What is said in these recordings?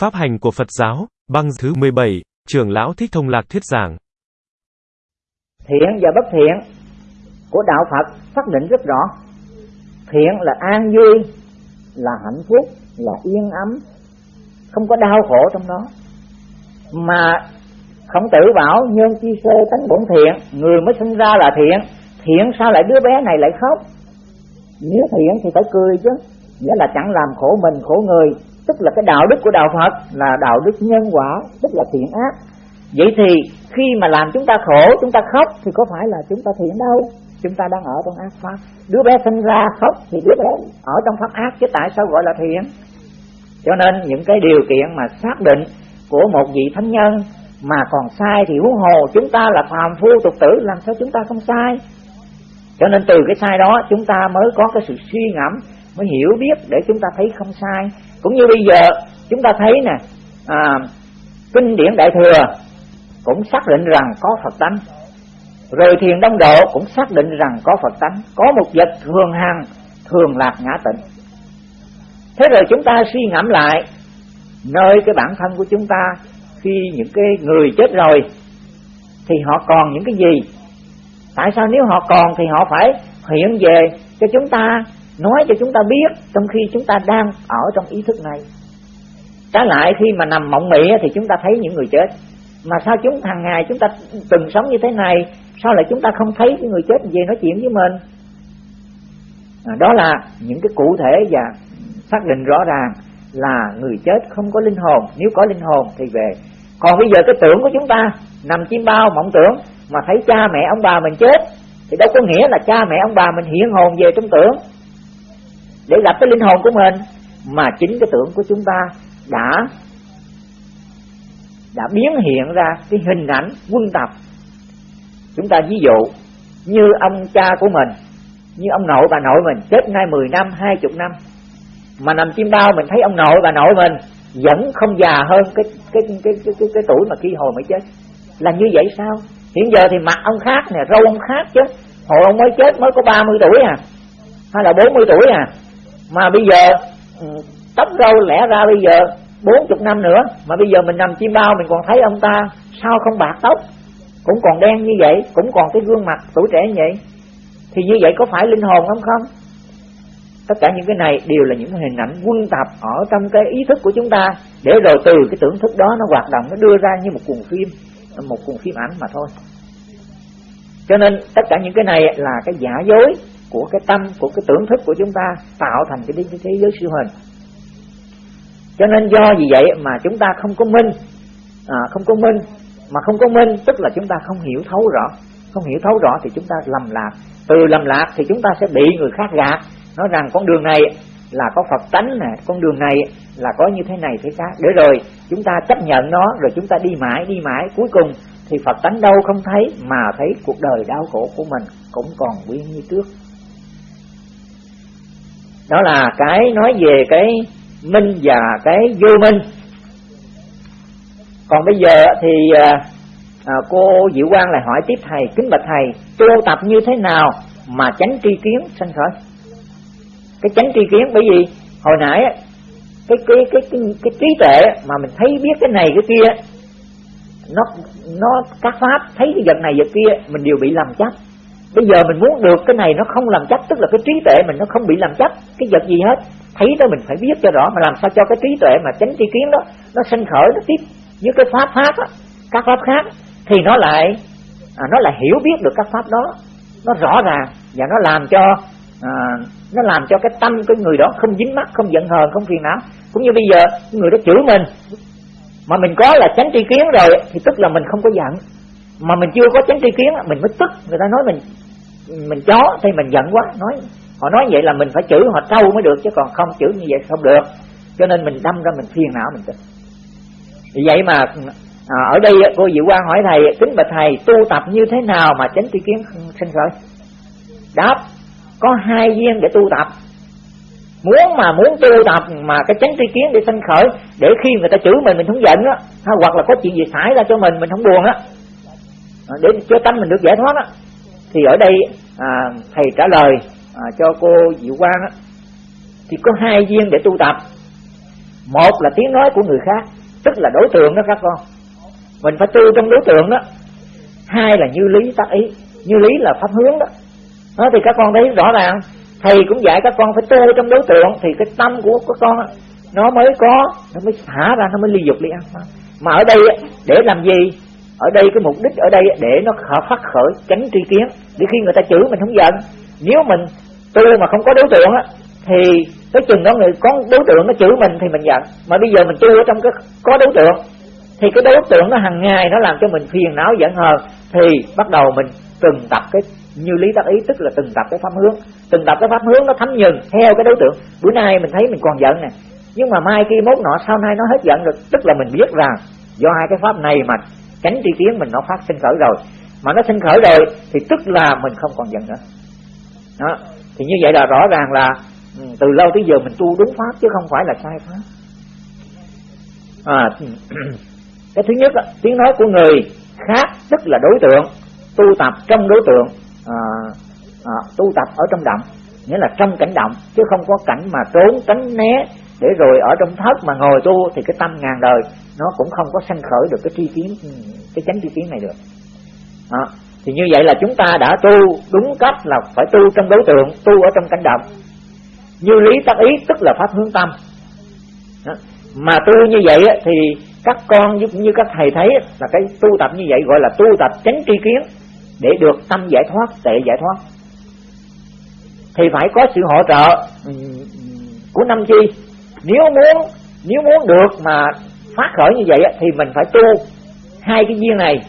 Pháp hành của Phật giáo, băng thứ 17, trưởng lão Thích Thông Lạc thuyết giảng. Thiện và bất thiện của đạo Phật xác định rất rõ. Thiện là an vui, là hạnh phúc, là yên ấm, không có đau khổ trong đó. Mà không tử bảo nhân chi sơ tánh bổn thiện, người mới sinh ra là thiện, thiện sao lại đứa bé này lại khóc? Nếu thiện thì phải cười chứ, nghĩa là chẳng làm khổ mình khổ người, tức là cái đạo đức của đạo Phật là đạo đức nhân quả, tức là thiện ác. Vậy thì khi mà làm chúng ta khổ, chúng ta khóc thì có phải là chúng ta thiện đâu? Chúng ta đang ở trong ác pháp. Đứa bé sinh ra khóc thì đứa bé ở trong pháp ác chứ tại sao gọi là thiện? Cho nên những cái điều kiện mà xác định của một vị thánh nhân mà còn sai thì huống hồ chúng ta là phàm phu tục tử làm sao chúng ta không sai? Cho nên từ cái sai đó chúng ta mới có cái sự suy ngẫm mới hiểu biết để chúng ta thấy không sai cũng như bây giờ chúng ta thấy nè à, kinh điển đại thừa cũng xác định rằng có phật tánh. Rồi thiền đông độ cũng xác định rằng có phật tánh. Có một vật thường hằng thường lạc ngã tịnh thế rồi chúng ta suy ngẫm lại nơi cái bản thân của chúng ta khi những cái người chết rồi thì họ còn những cái gì? Tại sao nếu họ còn thì họ phải hiện về cho chúng ta? Nói cho chúng ta biết trong khi chúng ta đang ở trong ý thức này. Trái lại khi mà nằm mộng mị thì chúng ta thấy những người chết. Mà sao chúng hàng ngày chúng ta từng sống như thế này sao lại chúng ta không thấy cái người chết về nói chuyện với mình? À, đó là những cái cụ thể và xác định rõ ràng là người chết không có linh hồn. Nếu có linh hồn thì về. Còn bây giờ cái tưởng của chúng ta nằm chim bao mộng tưởng mà thấy cha mẹ ông bà mình chết thì đâu có nghĩa là cha mẹ ông bà mình hiện hồn về trong tưởng để gặp cái linh hồn của mình mà chính cái tưởng của chúng ta đã đã biến hiện ra cái hình ảnh quân tập chúng ta ví dụ như ông cha của mình như ông nội bà nội mình chết nay 10 năm 20 năm. Mà nằm chim bao mình thấy ông nội bà nội mình vẫn không già hơn cái cái cái cái cái, cái, cái tuổi mà khi hồi mới chết. Là như vậy sao? Hiện giờ thì mặt ông khác nè râu ông khác chứ. Hồi ông mới chết mới có 30 tuổi à hay là 40 tuổi à? Mà bây giờ ừ, tóc râu lẽ ra bây giờ bốn chục năm nữa, mà bây giờ mình nằm chim bao mình còn thấy ông ta sao không bạc tóc? Cũng còn đen như vậy, cũng còn cái gương mặt tuổi trẻ như vậy. Thì như vậy có phải linh hồn không không? Tất cả những cái này đều là những hình ảnh quân tập ở trong cái ý thức của chúng ta. Để rồi từ cái tưởng thức đó nó hoạt động, nó đưa ra như một cuộn phim, một cuộn phim ảnh mà thôi. Cho nên tất cả những cái này là cái giả dối của cái tâm của cái tưởng thức của chúng ta tạo thành cái thế, thế giới siêu hình. Cho nên do vì vậy mà chúng ta không có minh à, không có minh mà không có minh tức là chúng ta không hiểu thấu rõ. Không hiểu thấu rõ thì chúng ta lầm lạc. Từ lầm lạc thì chúng ta sẽ bị người khác gạt. Nói rằng con đường này là có Phật tánh nè con đường này là có như thế này thế khác. Để rồi chúng ta chấp nhận nó rồi chúng ta đi mãi đi mãi. Cuối cùng thì Phật tánh đâu không thấy mà thấy cuộc đời đau khổ của mình cũng còn nguyên như trước đó là cái nói về cái minh và cái vô minh. Còn bây giờ thì à, à, cô Diệu Quang lại hỏi tiếp thầy kính bạch thầy tu tập như thế nào mà tránh tri kiến? Sanh khởi cái tránh tri kiến bởi vì hồi nãy cái cái cái cái, cái trí tuệ mà mình thấy biết cái này cái kia nó nó các pháp thấy cái vật này vật kia mình đều bị làm chấp bây giờ mình muốn được cái này nó không làm chấp tức là cái trí tuệ mình nó không bị làm chấp cái vật gì hết thấy đó mình phải biết cho rõ. Mà làm sao cho cái trí tuệ mà tránh tri kiến đó nó sinh khởi nó tiếp với cái pháp pháp á các pháp khác thì nó lại à, nó lại hiểu biết được các pháp đó. Nó rõ ràng và nó làm cho à, nó làm cho cái tâm cái người đó không dính mắc không giận hờn không phiền não. Cũng như bây giờ người đó chửi mình mà mình có là tránh tri kiến rồi thì tức là mình không có giận mà mình chưa có tránh tri kiến mình mới tức. Người ta nói mình mình chó thì mình giận quá. Nói họ nói vậy là mình phải chửi họ trâu mới được chứ còn không chửi như vậy không được. Cho nên mình đâm ra mình phiền não mình tức. Vì vậy mà à, ở đây cô Diệu Quang hỏi thầy kính bạch thầy tu tập như thế nào mà tránh tri kiến sinh khởi? Đáp có hai viên để tu tập. Muốn mà muốn tu tập mà cái chánh tri kiến để sanh khởi để khi người ta chửi mình mình không giận á hoặc là có chuyện gì xảy ra cho mình mình không buồn á À, để cho tâm mình được giải thoát đó. thì ở đây à, thầy trả lời à, cho cô Diệu Quang đó, thì có hai duyên để tu tập. Một là tiếng nói của người khác tức là đối tượng đó các con. Mình phải tu trong đối tượng đó. Hai là như lý tác ý như lý là pháp hướng đó. Đó thì các con thấy rõ ràng thầy cũng dạy các con phải tu trong đối tượng thì cái tâm của các con nó mới có nó mới thả ra nó mới ly dục ly ăn. Mà ở đây để làm gì? Ở đây cái mục đích ở đây để nó khởi phát khởi, tránh tri kiến. Để khi người ta chửi mình không giận, nếu mình tu mà không có đối tượng á, thì cái chừng đó người, có đối tượng nó chửi mình thì mình giận. Mà bây giờ mình tu ở trong cái có đối tượng, thì cái đối tượng nó hàng ngày nó làm cho mình phiền não giận hờn, thì bắt đầu mình từng tập cái, như lý tác ý, tức là từng tập cái pháp hướng. Từng tập cái pháp hướng nó thấm nhừng theo cái đối tượng. Bữa nay mình thấy mình còn giận nè, nhưng mà mai kia mốt nọ, sau nay nó hết giận được, tức là mình biết rằng do hai cái pháp này mà tránh tri kiến mình nó phát sinh khởi rồi. Mà nó sinh khởi rồi thì tức là mình không còn giận nữa. Đó. Thì như vậy là rõ ràng là ừ, từ lâu tới giờ mình tu đúng pháp chứ không phải là sai pháp. À, cái thứ nhất tiếng nói của người khác tức là đối tượng tu tập trong đối tượng à, à, tu tập ở trong động. Nghĩa là trong cảnh động chứ không có cảnh mà trốn tránh né để rồi ở trong thất mà ngồi tu thì cái tâm ngàn đời nó cũng không có sanh khởi được cái tri kiến, cái chánh tri kiến này được đó. thì như vậy là chúng ta đã tu đúng cách là phải tu trong đối tượng, tu ở trong cảnh động như lý tác ý, tức là pháp hướng tâm đó. mà tu như vậy thì các con cũng như các thầy thấy là cái tu tập như vậy gọi là tu tập chánh tri kiến để được tâm giải thoát, tệ giải thoát thì phải có sự hỗ trợ ừ, ừ, của năm chi nếu muốn nếu muốn được mà phát khởi như vậy thì mình phải tu. Hai cái duyên này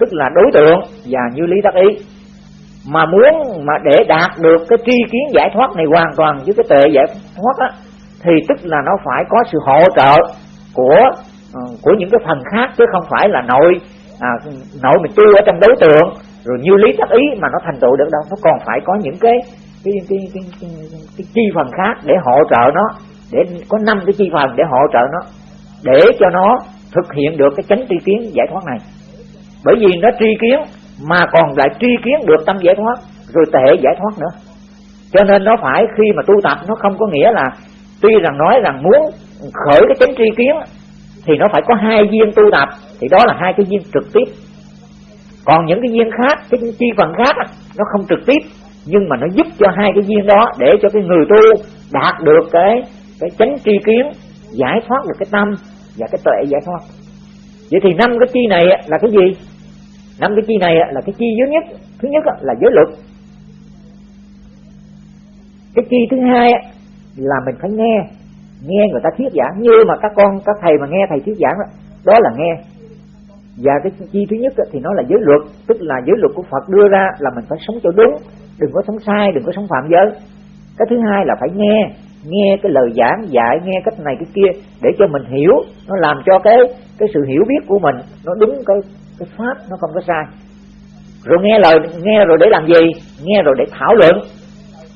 tức là đối tượng và như lý tác ý. Mà muốn mà để đạt được cái tri kiến giải thoát này hoàn toàn với cái tệ giải thoát á thì tức là nó phải có sự hỗ trợ của ờ, của những cái phần khác chứ không phải là nội à, nội mình tu ở trong đối tượng rồi như lý tác ý mà nó thành tựu được đâu. Nó còn phải có những cái cái cái cái, cái, cái, cái chi phần khác để hỗ trợ nó để có năm cái chi phần để hỗ trợ nó để cho nó thực hiện được cái chánh tri kiến giải thoát này. Bởi vì nó tri kiến mà còn lại tri kiến được tâm giải thoát, rồi tệ giải thoát nữa. Cho nên nó phải khi mà tu tập, nó không có nghĩa là tuy rằng nói rằng muốn khởi cái chánh tri kiến thì nó phải có hai viên tu tập, thì đó là hai cái viên trực tiếp. Còn những cái viên khác, cái chi phần khác nó không trực tiếp, nhưng mà nó giúp cho hai cái viên đó để cho cái người tu đạt được cái cái chánh tri kiến, giải thoát được cái tâm và cái tuệ giải thoát. Vậy thì năm cái chi này là cái gì? Năm cái chi này là cái chi dưới nhất. Thứ nhất là giới luật. Cái chi thứ hai là mình phải nghe. Nghe người ta thuyết giảng. Như mà các con các thầy mà nghe thầy thuyết giảng đó, đó là nghe. Và cái chi thứ nhất thì nó là giới luật. Tức là giới luật của Phật đưa ra là mình phải sống cho đúng. Đừng có sống sai đừng có sống phạm giới. Cái thứ hai là phải nghe nghe cái lời giảng dạy nghe cách này cái kia để cho mình hiểu. Nó làm cho cái cái sự hiểu biết của mình nó đúng cái cái pháp nó không có sai. Rồi nghe lời nghe rồi để làm gì? Nghe rồi để thảo luận.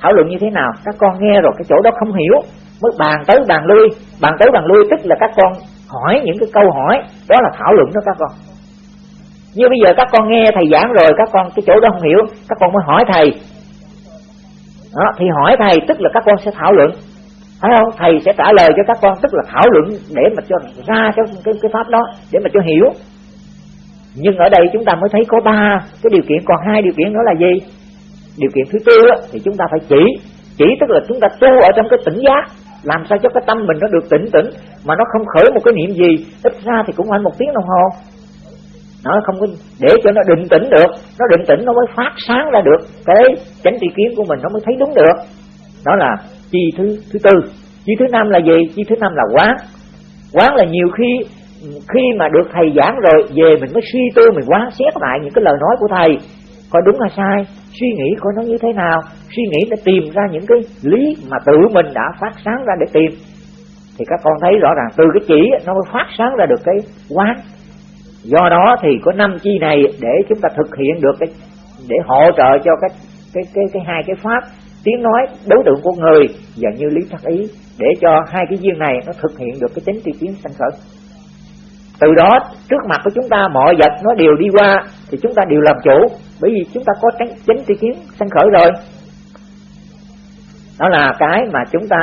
Thảo luận như thế nào? Các con nghe rồi cái chỗ đó không hiểu mới bàn tới bàn lui. Bàn tới bàn lui tức là các con hỏi những cái câu hỏi. Đó là thảo luận đó các con. Như bây giờ các con nghe thầy giảng rồi các con cái chỗ đó không hiểu các con mới hỏi thầy. Đó, thì hỏi thầy tức là các con sẽ thảo luận phải không? Thầy sẽ trả lời cho các con tức là thảo luận để mà cho ra cái cái, cái pháp đó để mà cho hiểu. Nhưng ở đây chúng ta mới thấy có ba cái điều kiện còn hai điều kiện đó là gì? Điều kiện thứ tư á, thì chúng ta phải chỉ. Chỉ tức là chúng ta tu ở trong cái tỉnh giác. Làm sao cho cái tâm mình nó được tỉnh tỉnh mà nó không khởi một cái niệm gì. Ít ra thì cũng phải một tiếng đồng hồ. Nó không có để cho nó định tĩnh được. Nó định tĩnh nó mới phát sáng ra được. Cái chánh tri kiến của mình nó mới thấy đúng được. Đó là chi thứ thứ tư. Chi thứ năm là gì? Chi thứ năm là quán. Quán là nhiều khi khi mà được thầy giảng rồi, về mình mới suy tư, mình quán xét lại những cái lời nói của thầy. Coi đúng hay sai? Suy nghĩ coi nó như thế nào? Suy nghĩ để tìm ra những cái lý mà tự mình đã phát sáng ra để tìm. Thì các con thấy rõ ràng, từ cái chỉ nó mới phát sáng ra được cái quán. Do đó thì có năm chi này để chúng ta thực hiện được cái, để hỗ trợ cho cái cái cái cái hai cái pháp tiếng nói đối tượng của người và như lý thắc ý để cho hai cái duyên này nó thực hiện được cái tính tri kiến sanh khởi. Từ đó, trước mặt của chúng ta mọi vật nó đều đi qua thì chúng ta đều làm chủ, bởi vì chúng ta có cái chánh tri kiến sanh khởi rồi. Đó là cái mà chúng ta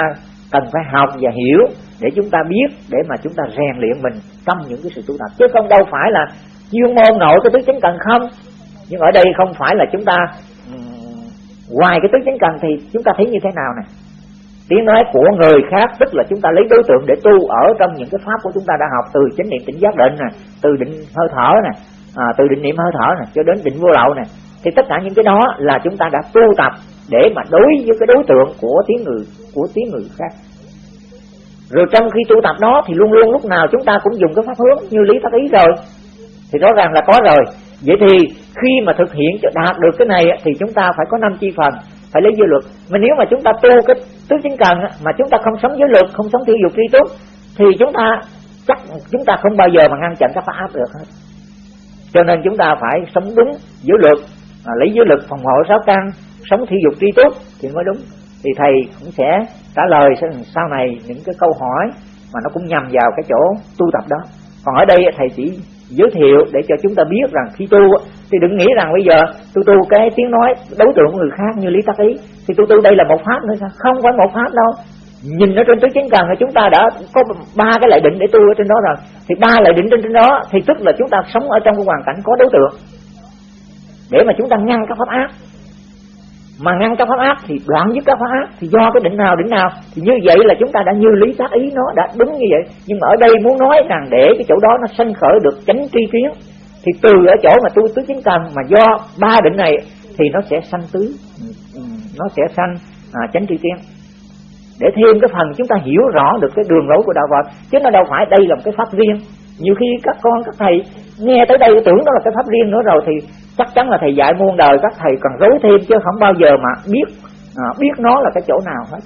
cần phải học và hiểu để chúng ta biết, để mà chúng ta rèn luyện mình trong những cái sự tu tập. Chứ không đâu phải là chuyên môn nội cái thứ chánh cần không, nhưng ở đây không phải là chúng ta ngoài cái tứ chánh cần thì chúng ta thấy như thế nào nè? Tiếng nói của người khác tức là chúng ta lấy đối tượng để tu ở trong những cái pháp của chúng ta đã học từ chánh niệm tỉnh giác định nè từ định hơi thở nè à, từ định niệm hơi thở nè cho đến định vô lậu nè. Thì tất cả những cái đó là chúng ta đã tu tập để mà đối với cái đối tượng của tiếng người của tiếng người khác. Rồi trong khi tu tập đó thì luôn luôn lúc nào chúng ta cũng dùng cái pháp hướng như lý pháp ý rồi. Thì rõ ràng là có rồi vậy thì khi mà thực hiện cho đạt được cái này thì chúng ta phải có năm chi phần phải lấy giới luật. Mà nếu mà chúng ta tu cái tứ chính cần mà chúng ta không sống giới luật không sống thiêu dục tri túc thì chúng ta chắc chúng ta không bao giờ mà ngăn chặn các pháp áp được hết. Cho nên chúng ta phải sống đúng giới luật à, lấy giới luật phòng hộ sáu căn sống thi dục tri túc thì mới đúng. Thì thầy cũng sẽ trả lời sau này những cái câu hỏi mà nó cũng nhằm vào cái chỗ tu tập đó. Còn ở đây thầy chỉ giới thiệu để cho chúng ta biết rằng khi tu thì đừng nghĩ rằng bây giờ tôi tu cái tiếng nói đối tượng của người khác như lý tắc ý, thì tôi tu đây là một pháp nữa sao? Không phải một pháp đâu. Nhìn ở trên tứ chính cần thì chúng ta đã có ba cái lại định để tu ở trên đó rồi. Thì ba lại định trên trên đó thì tức là chúng ta sống ở trong cái hoàn cảnh có đối tượng. Để mà chúng ta ngăn các pháp ác mà ngăn các pháp ác thì đoạn dứt các pháp ác thì do cái định nào định nào. Thì như vậy là chúng ta đã như lý tác ý nó đã đúng như vậy. Nhưng mà ở đây muốn nói rằng để cái chỗ đó nó sanh khởi được chánh tri kiến thì từ ở chỗ mà tu tứ chính cần mà do ba định này thì nó sẽ sanh tứ nó sẽ sanh à, chánh tri kiến để thêm cái phần chúng ta hiểu rõ được cái đường lối của đạo Phật chứ nó đâu phải đây là một cái pháp riêng nhiều khi các con các thầy nghe tới đây tưởng đó là cái pháp riêng nữa rồi thì chắc chắn là thầy dạy muôn đời các thầy còn rối thêm chứ không bao giờ mà biết à, biết nó là cái chỗ nào hết.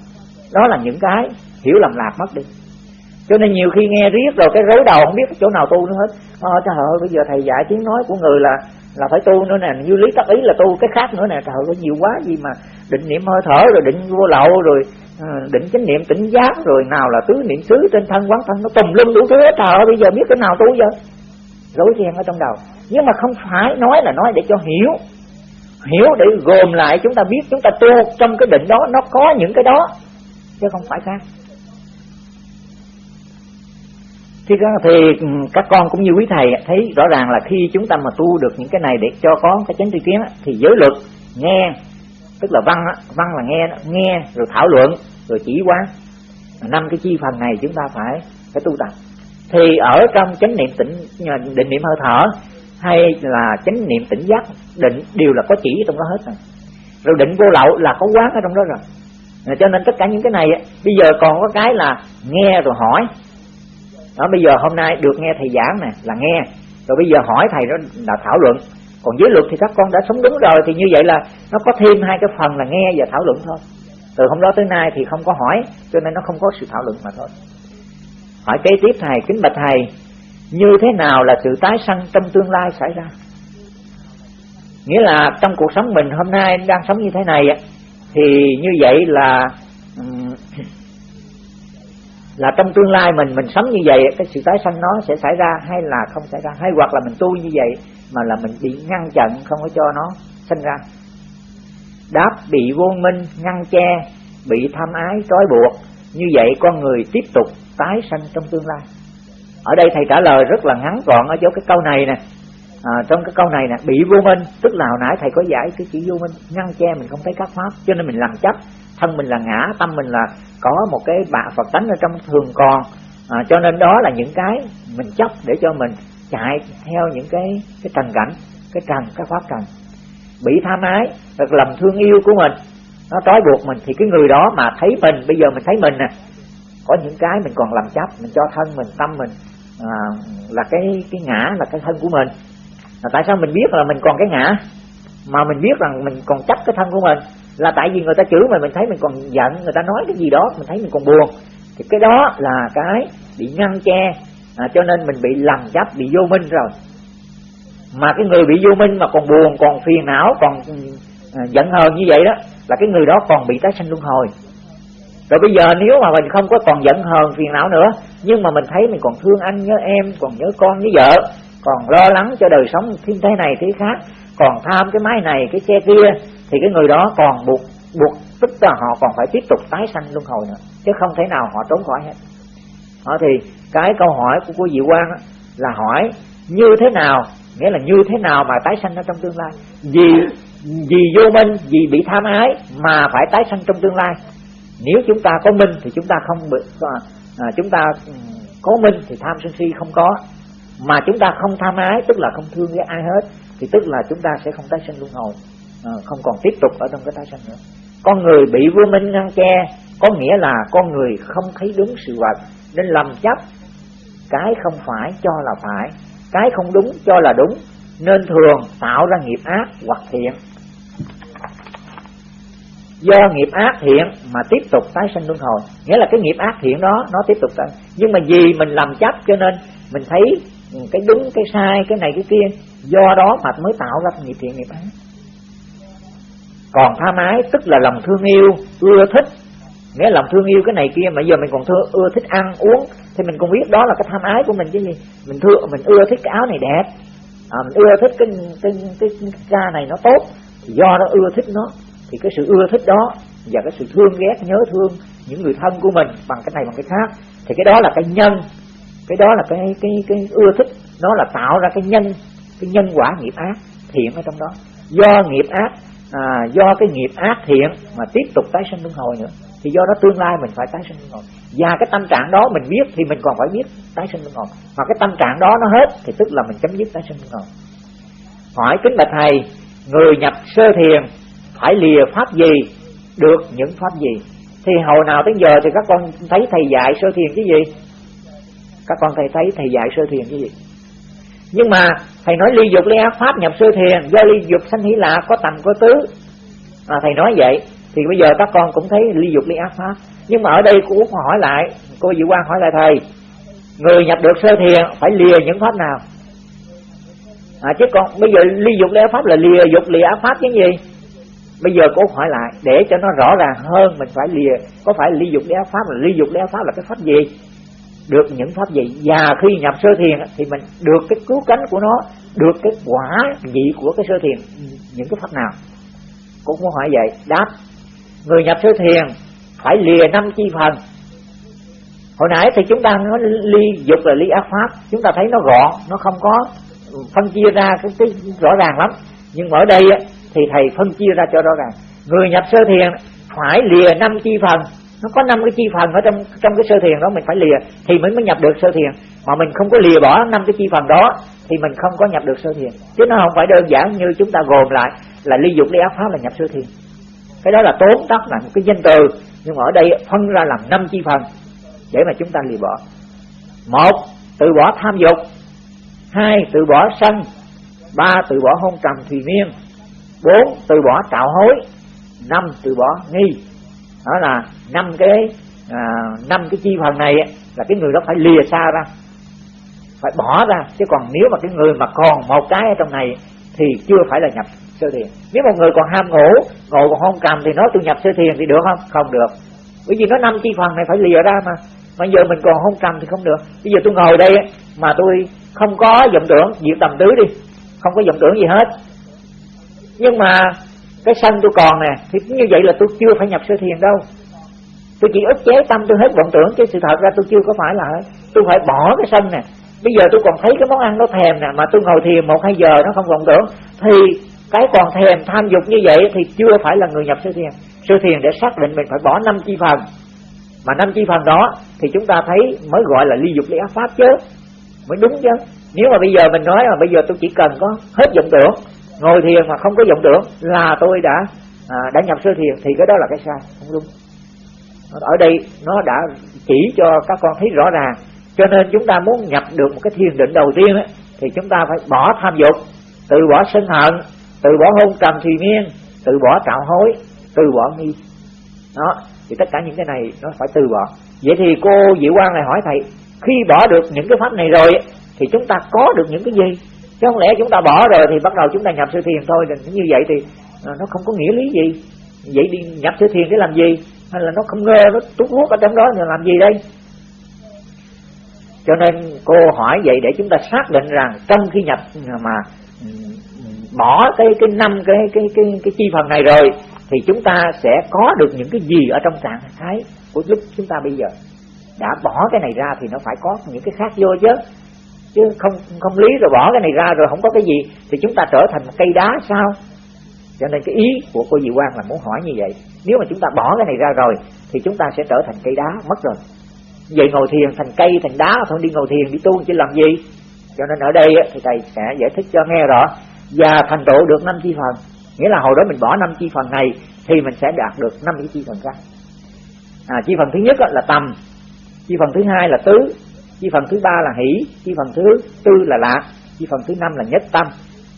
Đó là những cái hiểu lầm lạc mất đi. Cho nên nhiều khi nghe riết rồi cái rối đầu không biết chỗ nào tu nữa hết. À, trời ơi bây giờ thầy dạy tiếng nói của người là là phải tu nữa nè. Như lý tắc ý là tu cái khác nữa nè. Trời ơi nhiều quá gì mà định niệm hơi thở rồi định vô lậu rồi Ờ, định chánh niệm tỉnh giác rồi nào là tứ niệm xứ trên thân quán thân nó tùm lum đủ thứ hết. Trời ơi bây giờ biết cái nào tu giờ? Rối ren ở trong đầu. Nhưng mà không phải nói là nói để cho hiểu. Hiểu để gồm lại chúng ta biết chúng ta tu trong cái định đó nó có những cái đó chứ không phải khác. Thì, thì các con cũng như quý thầy thấy rõ ràng là khi chúng ta mà tu được những cái này để cho có cái chánh tri kiến thì giới luật nghe tức là văn văn là nghe nghe rồi thảo luận, rồi chỉ quán. Năm cái chi phần này chúng ta phải phải tu tập. Thì ở trong chánh niệm tỉnh định niệm hơi thở, hay là chánh niệm tỉnh giác, định đều là có chỉ trong đó hết rồi. Rồi định vô lậu là có quán ở trong đó rồi. Cho nên tất cả những cái này bây giờ còn có cái là nghe rồi hỏi. Đó, bây giờ hôm nay được nghe thầy giảng nè, là nghe. Rồi bây giờ hỏi thầy đó là thảo luận còn giới luật thì các con đã sống đúng rồi, thì như vậy là nó có thêm hai cái phần là nghe và thảo luận thôi. Từ hôm đó tới nay thì không có hỏi, cho nên nó không có sự thảo luận mà thôi. Hỏi kế tiếp, thầy, kính bạch thầy, như thế nào là sự tái sanh trong tương lai xảy ra? Nghĩa là trong cuộc sống mình hôm nay đang sống như thế này thì như vậy là là trong tương lai mình mình sống như vậy cái sự tái sanh nó sẽ xảy ra hay là không xảy ra? Hay hoặc là mình tu như vậy mà là mình bị ngăn chặn không có cho nó sinh ra? Đáp bị vô minh ngăn che bị tham ái trói buộc như vậy con người tiếp tục tái sanh trong tương lai. Ở đây thầy trả lời rất là ngắn gọn ở chỗ cái câu này nè. À, trong cái câu này nè bị vô minh tức là hồi nãy thầy có giải cái chữ vô minh ngăn che mình không thấy các pháp cho nên mình làm chấp thân mình là ngã tâm mình là có một cái bạ phật tánh ở trong thường còn. À, cho nên đó là những cái mình chấp để cho mình chạy theo những cái cái trần cảnh cái trần cái pháp trần. Bị tham ái hoặc lầm thương yêu của mình nó trói buộc mình thì cái người đó mà thấy mình bây giờ mình thấy mình nè có những cái mình còn làm chấp mình cho thân mình tâm mình à, là cái cái ngã là cái thân của mình. Là tại sao mình biết là mình còn cái ngã? Mà mình biết rằng mình còn chấp cái thân của mình là tại vì người ta chửi mà mình thấy mình còn giận người ta nói cái gì đó mình thấy mình còn buồn. Thì cái đó là cái bị ngăn che à, cho nên mình bị lầm chấp bị vô minh rồi. Mà cái người bị vô minh mà còn buồn còn phiền não còn à, giận hờn như vậy đó là cái người đó còn bị tái sanh luân hồi. Rồi bây giờ nếu mà mình không có còn giận hờn phiền não nữa nhưng mà mình thấy mình còn thương anh nhớ em còn nhớ con nhớ vợ còn lo lắng cho đời sống thế này thế khác còn tham cái máy này cái xe kia thì cái người đó còn buộc buộc tức là họ còn phải tiếp tục tái sanh luân hồi nữa chứ không thể nào họ trốn khỏi hết. Đó thì cái câu hỏi của cô Diệu Quang là hỏi như thế nào nghĩa là như thế nào mà tái sanh ở trong tương lai? Vì vì vô minh vì bị tham ái mà phải tái sanh trong tương lai. Nếu chúng ta có minh thì chúng ta không bị à, à chúng ta ừ, có minh thì tham sân si không có. Mà chúng ta không tham ái tức là không thương với ai hết thì tức là chúng ta sẽ không tái sinh luân hồi à, không còn tiếp tục ở trong cái tái sanh nữa. Con người bị vô minh ngăn che có nghĩa là con người không thấy đúng sự vật nên lầm chấp. Cái không phải cho là phải cái không đúng cho là đúng nên thường tạo ra nghiệp ác hoặc thiện. Do nghiệp ác thiện mà tiếp tục tái sinh luân hồi. Nghĩa là cái nghiệp ác thiện đó nó tiếp tục tái nhưng mà vì mình làm chấp cho nên mình thấy cái đúng cái sai cái này cái kia do đó mà mới tạo ra nghiệp thiện nghiệp ác còn tham ái tức là lòng thương yêu ưa thích. Nghĩa lòng thương yêu cái này kia mà giờ mình còn thương ưa thích ăn uống thì mình cũng biết đó là cái tham ái của mình chứ gì. Mình thương mình ưa thích cái áo này đẹp. À, mình ưa thích cái cái cái, cái da này nó tốt. Thì do nó ưa thích nó thì cái sự ưa thích đó và cái sự thương ghét nhớ thương những người thân của mình bằng cái này bằng cái khác. Thì cái đó là cái nhân. Cái đó là cái cái cái ưa thích. Nó là tạo ra cái nhân cái nhân quả nghiệp ác thiện ở trong đó. Do nghiệp ác à, do cái nghiệp ác thiện mà tiếp tục tái sinh luân hồi nữa thì do đó tương lai mình phải tái sinh luân hồi. Và cái tâm trạng đó mình biết thì mình còn phải biết tái sinh luân hồi. Mà cái tâm trạng đó nó hết thì tức là mình chấm dứt tái sinh luân hồi. Hỏi kính bạch thầy người nhập sơ thiền phải lìa pháp gì được những pháp gì? Thì hồi nào tới giờ thì các con thấy thầy dạy sơ thiền cái gì? Các con thầy thấy thầy dạy sơ thiền cái gì? Nhưng mà thầy nói ly dục ly ác pháp nhập sơ thiền do ly dục sanh hỷ lạc có tầm có tứ. À, thầy nói vậy thì bây giờ các con cũng thấy ly dục ly ác pháp. Nhưng mà ở đây cô Út hỏi lại cô Diệu Quang hỏi lại thầy người nhập được sơ thiền phải lìa những pháp nào? À, chứ còn bây giờ ly dục ly ác pháp là lìa dục lìa ác pháp chứ gì? Bây giờ cô hỏi lại để cho nó rõ ràng hơn mình phải lìa có phải ly dục ly ác pháp là ly dục ly ác pháp là cái pháp gì? Được những pháp gì và khi nhập sơ thiền thì mình được cái cứu cánh của nó được cái quả vị của cái sơ thiền. Những cái pháp nào? Cũng muốn hỏi vậy. Đáp người nhập sơ thiền phải lìa năm chi phần. Hồi nãy thì chúng ta nói ly dục là ly ác pháp. Chúng ta thấy nó gọn nó không có phân chia ra cái, cái rõ ràng lắm. Nhưng ở đây thì thầy phân chia ra cho rõ ràng. Người nhập sơ thiền phải lìa năm chi phần nó có năm cái chi phần ở trong trong cái sơ thiền đó mình phải lìa, thì mình mới nhập được sơ thiền. Mà mình không có lìa bỏ năm cái chi phần đó, thì mình không có nhập được sơ thiền. Chứ nó không phải đơn giản như chúng ta gồm lại là ly dục, ly ác pháp là nhập sơ thiền. Cái đó là tốn tắt là một cái danh từ. Nhưng mà ở đây phân ra làm năm chi phần để mà chúng ta lìa bỏ. Một, từ bỏ tham dục. Hai, từ bỏ sân. Ba, từ bỏ hôn trầm thùy miên. Bốn, từ bỏ trạo hối. Năm, từ bỏ nghi đó là năm cái à, năm cái chi phần này là cái người đó phải lìa xa ra phải bỏ ra. Chứ còn nếu mà cái người mà còn một cái ở trong này thì chưa phải là nhập sơ thiền. Nếu một người còn ham ngủ ngồi còn không cầm thì nói tôi nhập sơ thiền thì được không? Không được. Bởi vì nó năm chi phần này phải lìa ra mà. Mà giờ mình còn không cầm thì không được. Bây giờ tôi ngồi đây mà tôi không có vọng tưởng diệt tầm tứ đi. Không có vọng tưởng gì hết. Nhưng mà cái sân tôi còn nè, thì như vậy là tôi chưa phải nhập sơ thiền đâu. Tôi chỉ ức chế tâm tôi hết vọng tưởng, chứ sự thật ra tôi chưa có phải là tôi phải bỏ cái sân nè. Bây giờ tôi còn thấy cái món ăn nó thèm nè, mà tôi ngồi thiền một hai giờ nó không vọng tưởng, thì cái còn thèm tham dục như vậy thì chưa phải là người nhập sơ thiền. Sơ thiền để xác định mình phải bỏ năm chi phần. Mà năm chi phần đó thì chúng ta thấy mới gọi là ly dục ly ác pháp chứ. Mới đúng chứ. Nếu mà bây giờ mình nói là bây giờ tôi chỉ cần có hết vọng tưởng ngồi thiền mà không có vọng tưởng là tôi đã à, đã nhập sơ thiền thì cái đó là cái sai không đúng. Ở đây nó đã chỉ cho các con thấy rõ ràng. Cho nên chúng ta muốn nhập được một cái thiền định đầu tiên ấy, thì chúng ta phải bỏ tham dục từ bỏ sân hận từ bỏ hôn trầm thùy miên từ bỏ trạo hối từ bỏ nghi. Đó thì tất cả những cái này nó phải từ bỏ. Vậy thì cô diệu quang này hỏi thầy khi bỏ được những cái pháp này rồi thì chúng ta có được những cái gì? Chứ không lẽ chúng ta bỏ rồi thì bắt đầu chúng ta nhập sự thiền thôi. Như vậy thì à, nó không có nghĩa lý gì. Vậy đi nhập sự thiền để làm gì? Hay là nó không nghe, nó tút hút ở trong đó thì làm gì đây? Cho nên cô hỏi vậy để chúng ta xác định rằng trong khi nhập à, mà bỏ cái cái năm, cái cái cái cái chi phần này rồi thì chúng ta sẽ có được những cái gì ở trong trạng thái của lúc chúng ta bây giờ? Đã bỏ cái này ra thì nó phải có những cái khác vô chứ chứ không không lý rồi bỏ cái này ra rồi không có cái gì thì chúng ta trở thành một cây đá sao? Cho nên cái ý của cô Diệu Quang là muốn hỏi như vậy. Nếu mà chúng ta bỏ cái này ra rồi thì chúng ta sẽ trở thành cây đá mất rồi. Vậy ngồi thiền thành cây thành đá thôi đi ngồi thiền đi tu chứ làm gì? Cho nên ở đây thì thầy sẽ giải thích cho nghe rõ. Và thành tựu được năm chi phần. Nghĩa là hồi đó mình bỏ năm chi phần này thì mình sẽ đạt được năm cái chi phần khác. À, chi phần thứ nhất là tầm. Chi phần thứ hai là tứ chi phần thứ ba là hỷ, chi phần thứ tư là lạc, chi phần thứ năm là nhất tâm.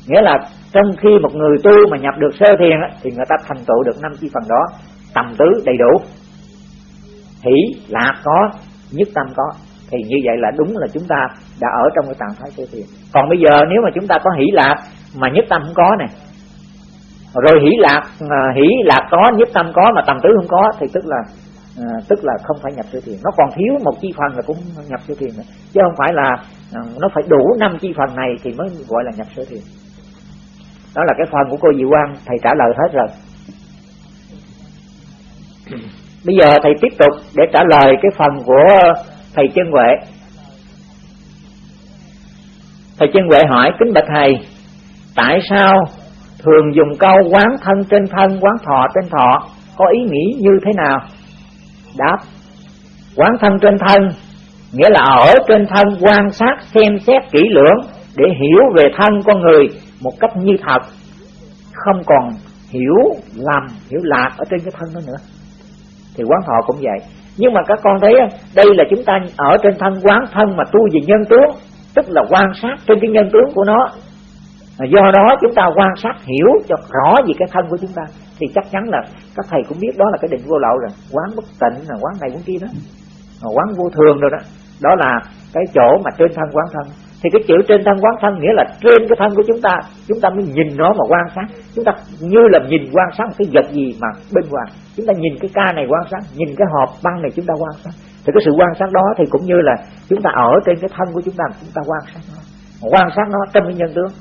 Nghĩa là trong khi một người tu mà nhập được sơ thiền thì người ta thành tựu được năm chi phần đó, tầm tứ đầy đủ. Hỷ, lạc có, nhất tâm có. Thì như vậy là đúng là chúng ta đã ở trong cái trạng thái sơ thiền. Còn bây giờ nếu mà chúng ta có hỷ, lạc mà nhất tâm không có này rồi hỷ, lạc à, hỷ, lạc có, nhất tâm có mà tầm tứ không có, thì tức là à, tức là không phải nhập sơ thiền nó còn thiếu một chi phần là cũng nhập sơ thiền nữa. Chứ không phải là à, nó phải đủ năm chi phần này thì mới gọi là nhập sơ thiền đó là cái phần của cô Diệu Quang. Thầy trả lời hết rồi. Bây giờ thầy tiếp tục để trả lời cái phần của thầy chân huệ. Thầy chân huệ hỏi kính bạch thầy tại sao thường dùng câu quán thân trên thân quán thọ trên thọ có ý nghĩ như thế nào đáp, quán thân trên thân, nghĩa là ở trên thân quan sát, xem xét, kỹ lưỡng để hiểu về thân con người một cách như thật. Không còn hiểu lầm, hiểu lạc ở trên cái thân đó nữa. Thì quán thọ cũng vậy. Nhưng mà các con thấy đây là chúng ta ở trên thân quán thân mà tu về nhân tướng, tức là quan sát trên cái nhân tướng của nó. Do đó chúng ta quan sát hiểu cho rõ về cái thân của chúng ta thì chắc chắn là các thầy cũng biết đó là cái định vô lậu rồi quán bất tịnh, là quán này quán kia đó. Quán vô thường rồi đó. Đó là cái chỗ mà trên thân quán thân. Thì cái chữ trên thân quán thân nghĩa là trên cái thân của chúng ta. Chúng ta mới nhìn nó mà quan sát. Chúng ta như là nhìn quan sát một cái vật gì mà bên ngoài. Chúng ta nhìn cái ca này quan sát, nhìn cái hộp băng này chúng ta quan sát. Thì cái sự quan sát đó thì cũng như là chúng ta ở trên cái thân của chúng ta chúng ta quan sát nó. Quan sát nó trong cái nhân tướng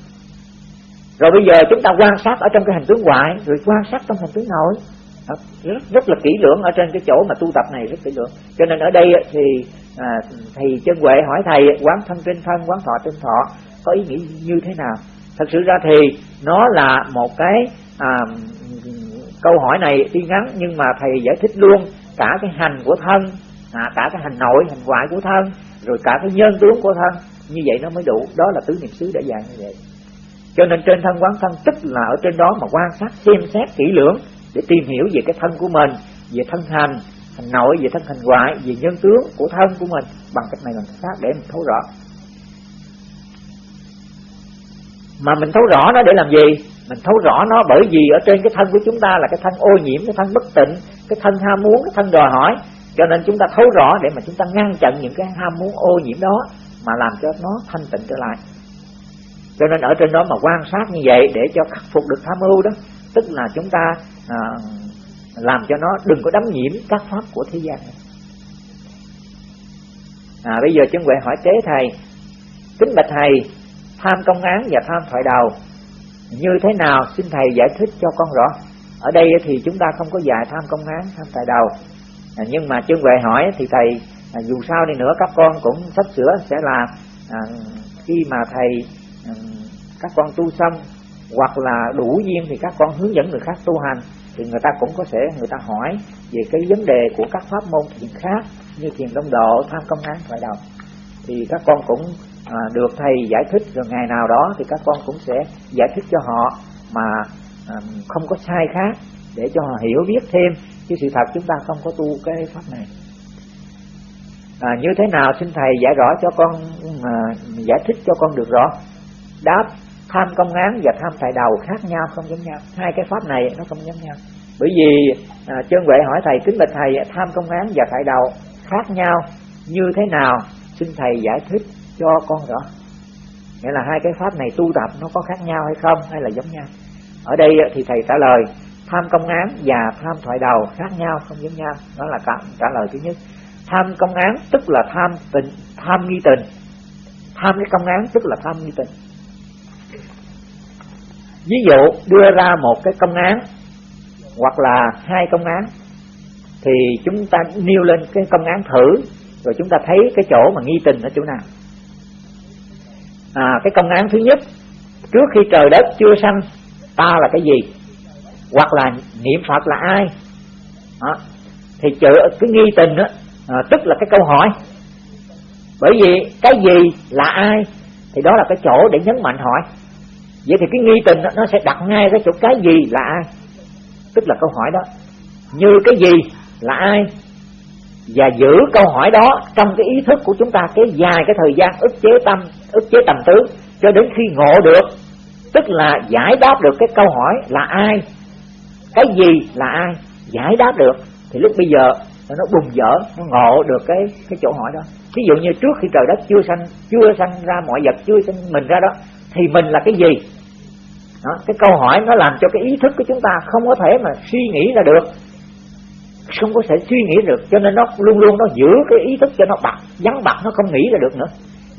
rồi bây giờ chúng ta quan sát ở trong cái hành tướng ngoại rồi quan sát trong hành tướng nội. Rất, rất là kỹ lưỡng ở trên cái chỗ mà tu tập này rất kỹ lưỡng. Cho nên ở đây thì à, thầy chân huệ hỏi thầy quán thân trên thân quán thọ trên thọ có ý nghĩa như thế nào? Thật sự ra thì nó là một cái à, câu hỏi này tuy ngắn nhưng mà thầy giải thích luôn cả cái hành của thân à, cả cái hành nội hành ngoại của thân rồi cả cái nhân tướng của thân. Như vậy nó mới đủ. Đó là tứ niệm xứ đã dạy như vậy cho nên trên thân quán thân tức là ở trên đó mà quan sát, xem xét, kỹ lưỡng để tìm hiểu về cái thân của mình, về thân hành hành nội, về thân hành ngoại, về nhân tướng của thân của mình. Bằng cách này bằng cách khác để mình thấu rõ. Mà mình thấu rõ nó để làm gì? Mình thấu rõ nó bởi vì ở trên cái thân của chúng ta là cái thân ô nhiễm, cái thân bất tịnh, cái thân ham muốn, cái thân đòi hỏi. Cho nên chúng ta thấu rõ để mà chúng ta ngăn chặn những cái ham muốn ô nhiễm đó mà làm cho nó thanh tịnh trở lại cho nên ở trên đó mà quan sát như vậy để cho khắc phục được tham ưu đó tức là chúng ta à, làm cho nó đừng có đắm nhiễm các pháp của thế gian. Này. À, bây giờ chân huệ hỏi tế thầy kính bạch thầy tham công án và tham thoại đầu như thế nào? Xin thầy giải thích cho con rõ. Ở đây thì chúng ta không có dạy tham công án tham thoại đầu à, nhưng mà chân huệ hỏi thì thầy à, dù sao đi nữa các con cũng sắp sửa sẽ là à, khi mà thầy các con tu xong hoặc là đủ duyên thì các con hướng dẫn người khác tu hành thì người ta cũng có thể người ta hỏi về cái vấn đề của các pháp môn thiền khác như thiền đông độ tham công án thoại đầu thì các con cũng à, được thầy giải thích rồi ngày nào đó thì các con cũng sẽ giải thích cho họ mà à, không có sai khác để cho họ hiểu biết thêm chứ sự thật chúng ta không có tu cái pháp này. À, như thế nào xin thầy giải rõ cho con à, giải thích cho con được rõ đáp tham công án và tham tại đầu khác nhau không giống nhau. Hai cái pháp này nó không giống nhau. Bởi vì à, chân huệ hỏi thầy kính bạch thầy tham công án và tại đầu khác nhau như thế nào? Xin thầy giải thích cho con rõ. Nghĩa là hai cái pháp này tu tập nó có khác nhau hay không hay là giống nhau? Ở đây thì thầy trả lời tham công án và tham thoại đầu khác nhau không giống nhau. Đó là cả, trả lời thứ nhất. Tham công án tức là tham tình tham nghi tình. Tham cái công án tức là tham nghi tình ví dụ đưa ra một cái công án hoặc là hai công án thì chúng ta nêu lên cái công án thử rồi chúng ta thấy cái chỗ mà nghi tình ở chỗ nào. À, cái công án thứ nhất trước khi trời đất chưa sanh ta là cái gì? Hoặc là niệm phật là ai? Đó. thì chữ cái nghi tình đó à, tức là cái câu hỏi. Bởi vì cái gì là ai? Thì đó là cái chỗ để nhấn mạnh hỏi vậy thì cái nghi tình đó, nó sẽ đặt ngay cái chỗ cái gì là ai? Tức là câu hỏi đó. Như cái gì là ai? Và giữ câu hỏi đó trong cái ý thức của chúng ta cái dài cái thời gian ức chế tâm ức chế tầm tứ cho đến khi ngộ được. Tức là giải đáp được cái câu hỏi là ai? Cái gì là ai? Giải đáp được. Thì lúc bây giờ nó bùng dở nó ngộ được cái cái chỗ hỏi đó. Ví dụ như trước khi trời đất chưa sanh chưa sanh ra mọi vật chưa sanh mình ra đó thì mình là cái gì? Đó, cái câu hỏi nó làm cho cái ý thức của chúng ta không có thể mà suy nghĩ ra được. Không có thể suy nghĩ được cho nên nó luôn luôn nó giữ cái ý thức cho nó bặt vắng bặt nó không nghĩ ra được nữa.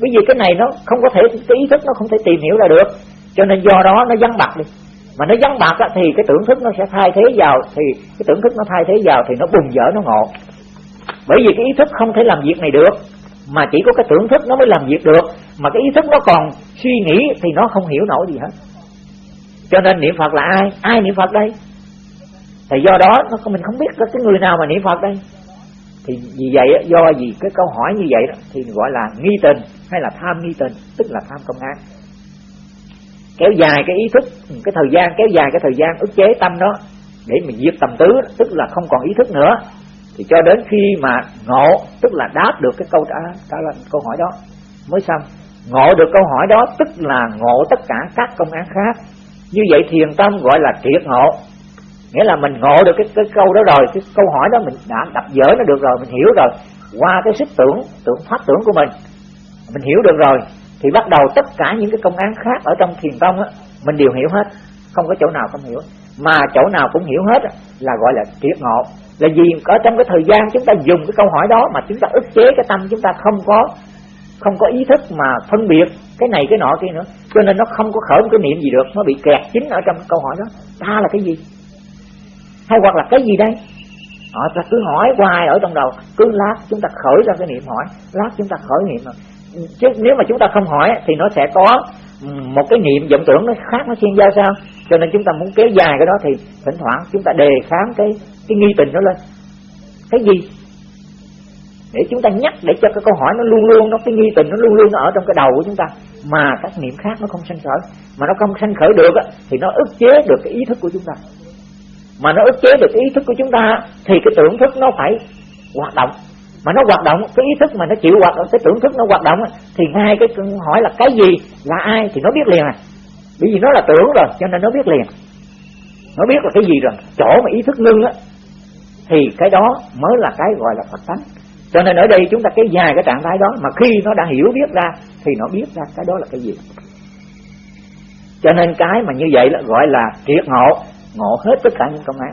Bởi vì cái này nó không có thể cái ý thức nó không thể tìm hiểu ra được. Cho nên do đó nó vắng bặt đi. Mà nó vắng bặt thì cái tưởng thức nó sẽ thay thế vào thì cái tưởng thức nó thay thế vào thì nó bùng dở nó ngộ. Bởi vì cái ý thức không thể làm việc này được mà chỉ có cái tưởng thức nó mới làm việc được. Mà cái ý thức nó còn suy nghĩ thì nó không hiểu nổi gì hết. Cho nên niệm phật là ai? Ai niệm phật đây? Thì do đó nó mình không biết có cái người nào mà niệm phật đây. Thì vì vậy do gì? Cái câu hỏi như vậy đó thì gọi là nghi tình hay là tham nghi tình, tức là tham công án kéo dài cái ý thức, cái thời gian, kéo dài cái thời gian ức chế tâm đó để mình diệt tầm tứ, tức là không còn ý thức nữa thì cho đến khi mà ngộ tức là đáp được cái câu trả trả lời câu hỏi đó mới xong. Ngộ được câu hỏi đó tức là ngộ tất cả các công án khác. Như vậy thiền tâm gọi là triệt ngộ. Nghĩa là mình ngộ được cái, cái câu đó rồi cái câu hỏi đó mình đã đập dở nó được rồi mình hiểu rồi. Qua cái sức tưởng tưởng phát tưởng của mình mình hiểu được rồi thì bắt đầu tất cả những cái công án khác ở trong thiền tông á mình đều hiểu hết. Không có chỗ nào không hiểu. Mà chỗ nào cũng hiểu hết là gọi là triệt ngộ là vì ở trong cái thời gian chúng ta dùng cái câu hỏi đó mà chúng ta ức chế cái tâm chúng ta không có không có ý thức mà phân biệt cái này cái nọ kia nữa. Cho nên nó không có khởi một cái niệm gì được, nó bị kẹt chính ở trong câu hỏi đó. Ta là cái gì? Hay hoặc là cái gì đây? Họ ta cứ hỏi hoài ở trong đầu, cứ lát chúng ta khởi ra cái niệm hỏi, lát chúng ta khởi niệm. Mà chứ nếu mà chúng ta không hỏi thì nó sẽ có một cái niệm vọng tưởng nó khác nó xuyên giao sao? Cho nên chúng ta muốn kéo dài cái đó thì thỉnh thoảng chúng ta đề kháng cái cái nghi tình nó lên. Cái gì? Để chúng ta nhắc để cho cái câu hỏi nó luôn luôn nó cái nghi tình nó luôn luôn nó ở trong cái đầu của chúng ta. Mà các niệm khác nó không sanh khởi. Mà nó không sanh khởi được á, thì nó ức chế được cái ý thức của chúng ta. Mà nó ức chế được cái ý thức của chúng ta thì cái tưởng thức nó phải hoạt động mà nó hoạt động, cái ý thức mà nó chịu hoạt động, cái tưởng thức nó hoạt động thì ngay cái hỏi là cái gì, là ai thì nó biết liền à. Bởi vì nó là tưởng rồi, cho nên nó biết liền. Nó biết là cái gì rồi, chỗ mà ý thức ngưng á, thì cái đó mới là cái gọi là phật tánh. Cho nên ở đây chúng ta cái dài cái trạng thái đó, mà khi nó đã hiểu biết ra, thì nó biết ra cái đó là cái gì. Cho nên cái mà như vậy là gọi là triệt ngộ ngộ hết tất cả những công án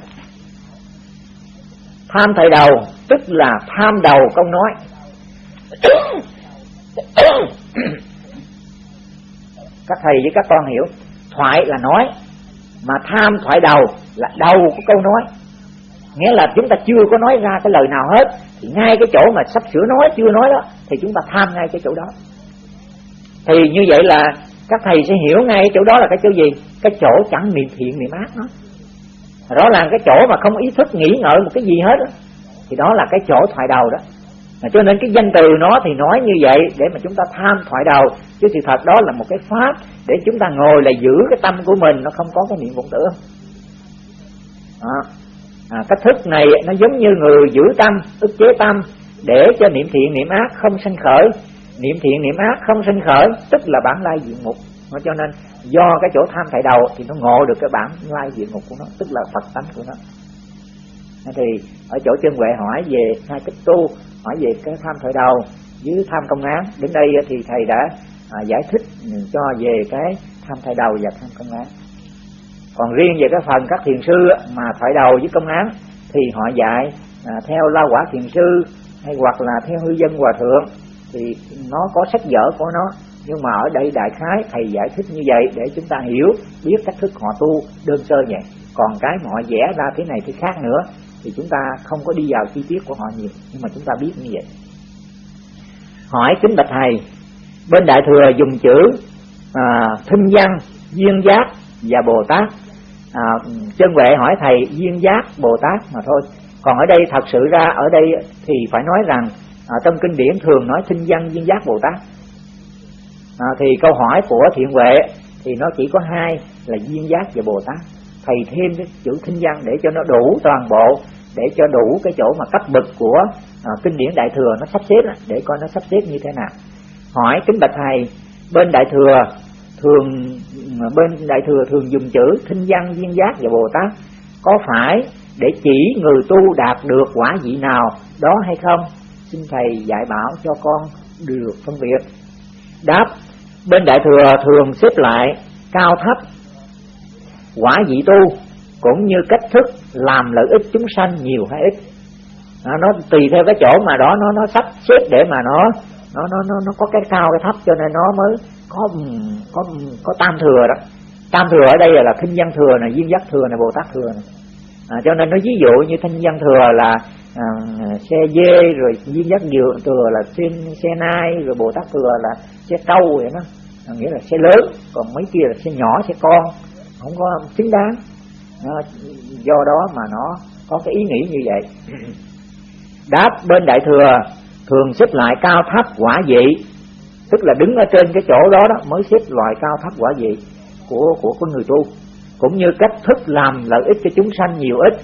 tham thời đầu, tức là tham đầu câu nói. Các thầy với các con hiểu, thoại là nói, mà tham thoại đầu là đầu của câu nói. Nghĩa là chúng ta chưa có nói ra cái lời nào hết, thì ngay cái chỗ mà sắp sửa nói, chưa nói đó, thì chúng ta tham ngay cái chỗ đó. Thì như vậy là các thầy sẽ hiểu ngay chỗ đó là cái chỗ gì? Cái chỗ chẳng niệm thiện niệm ác nó rõ ràng cái chỗ mà không ý thức nghĩ ngợi một cái gì hết đó, thì đó là cái chỗ thoại đầu đó. Mà cho nên cái danh từ nó thì nói như vậy để mà chúng ta tham thoại đầu chứ sự thật đó là một cái pháp để chúng ta ngồi là giữ cái tâm của mình nó không có cái niệm vọng tưởng à, à, cách thức này nó giống như người giữ tâm ức chế tâm để cho niệm thiện niệm ác không sanh khởi. Niệm thiện niệm ác không sanh khởi tức là bản lai diện mục. Cho nên do cái chỗ tham tại đầu thì nó ngộ được cái bản lai diện mục của nó tức là phật tánh của nó. Thì ở chỗ chân huệ hỏi về hai cách tu hỏi về cái tham thời đầu với tham công án. Đến đây thì thầy đã à, giải thích cho về cái tham thời đầu và tham công án. Còn riêng về cái phần các thiền sư mà thoại đầu với công án thì họ dạy à, theo la quả thiền sư hay hoặc là theo hư dân hòa thượng thì nó có sách vở của nó nhưng mà ở đây đại khái thầy giải thích như vậy để chúng ta hiểu biết cách thức họ tu đơn sơ vậy còn cái mà họ vẽ ra thế này thế khác nữa thì chúng ta không có đi vào chi tiết của họ nhiều nhưng mà chúng ta biết như vậy. Hỏi kính bạch thầy bên đại thừa dùng chữ à, thinh văn duyên giác và bồ tát. À, chân huệ hỏi thầy duyên giác bồ tát mà thôi. Còn ở đây thật sự ra ở đây thì phải nói rằng à, trong kinh điển thường nói thinh văn duyên giác bồ tát à, thì câu hỏi của thiện huệ thì nó chỉ có hai là duyên giác và bồ tát. Thầy thêm cái chữ thinh văn để cho nó đủ toàn bộ để cho đủ cái chỗ mà cấp bậc của à, kinh điển đại thừa nó sắp xếp để coi nó sắp xếp như thế nào. Hỏi kính bạch thầy bên đại thừa thường à, bên đại thừa thường dùng chữ thinh văn duyên giác và bồ tát. Có phải để chỉ người tu đạt được quả vị nào đó hay không? Xin thầy dạy bảo cho con được phân biệt. Đáp bên đại thừa thường xếp lại cao thấp quả vị tu cũng như cách thức làm lợi ích chúng sanh nhiều hay ít. Nó, nó tùy theo cái chỗ mà đó nó nó sắp xếp để mà nó nó nó nó nó có cái cao cái thấp cho nên nó mới có có có tam thừa đó. Tam thừa ở đây là, là văn thừa này duyên giác thừa này bồ tát thừa này. À, cho nên nó ví dụ như thanh văn thừa là à, xe dê rồi duyên giác dừa thừa là xin xe nai rồi bồ tát thừa là xe trâu vậy đó. À, nghĩa là xe lớn còn mấy kia là xe nhỏ xe con không có xứng đáng. Nó, do đó mà nó có cái ý nghĩ như vậy. Đáp bên đại thừa thường xếp lại cao thấp quả vị tức là đứng ở trên cái chỗ đó đó mới xếp loại cao thấp quả vị của của con người tu cũng như cách thức làm lợi ích cho chúng sanh nhiều ít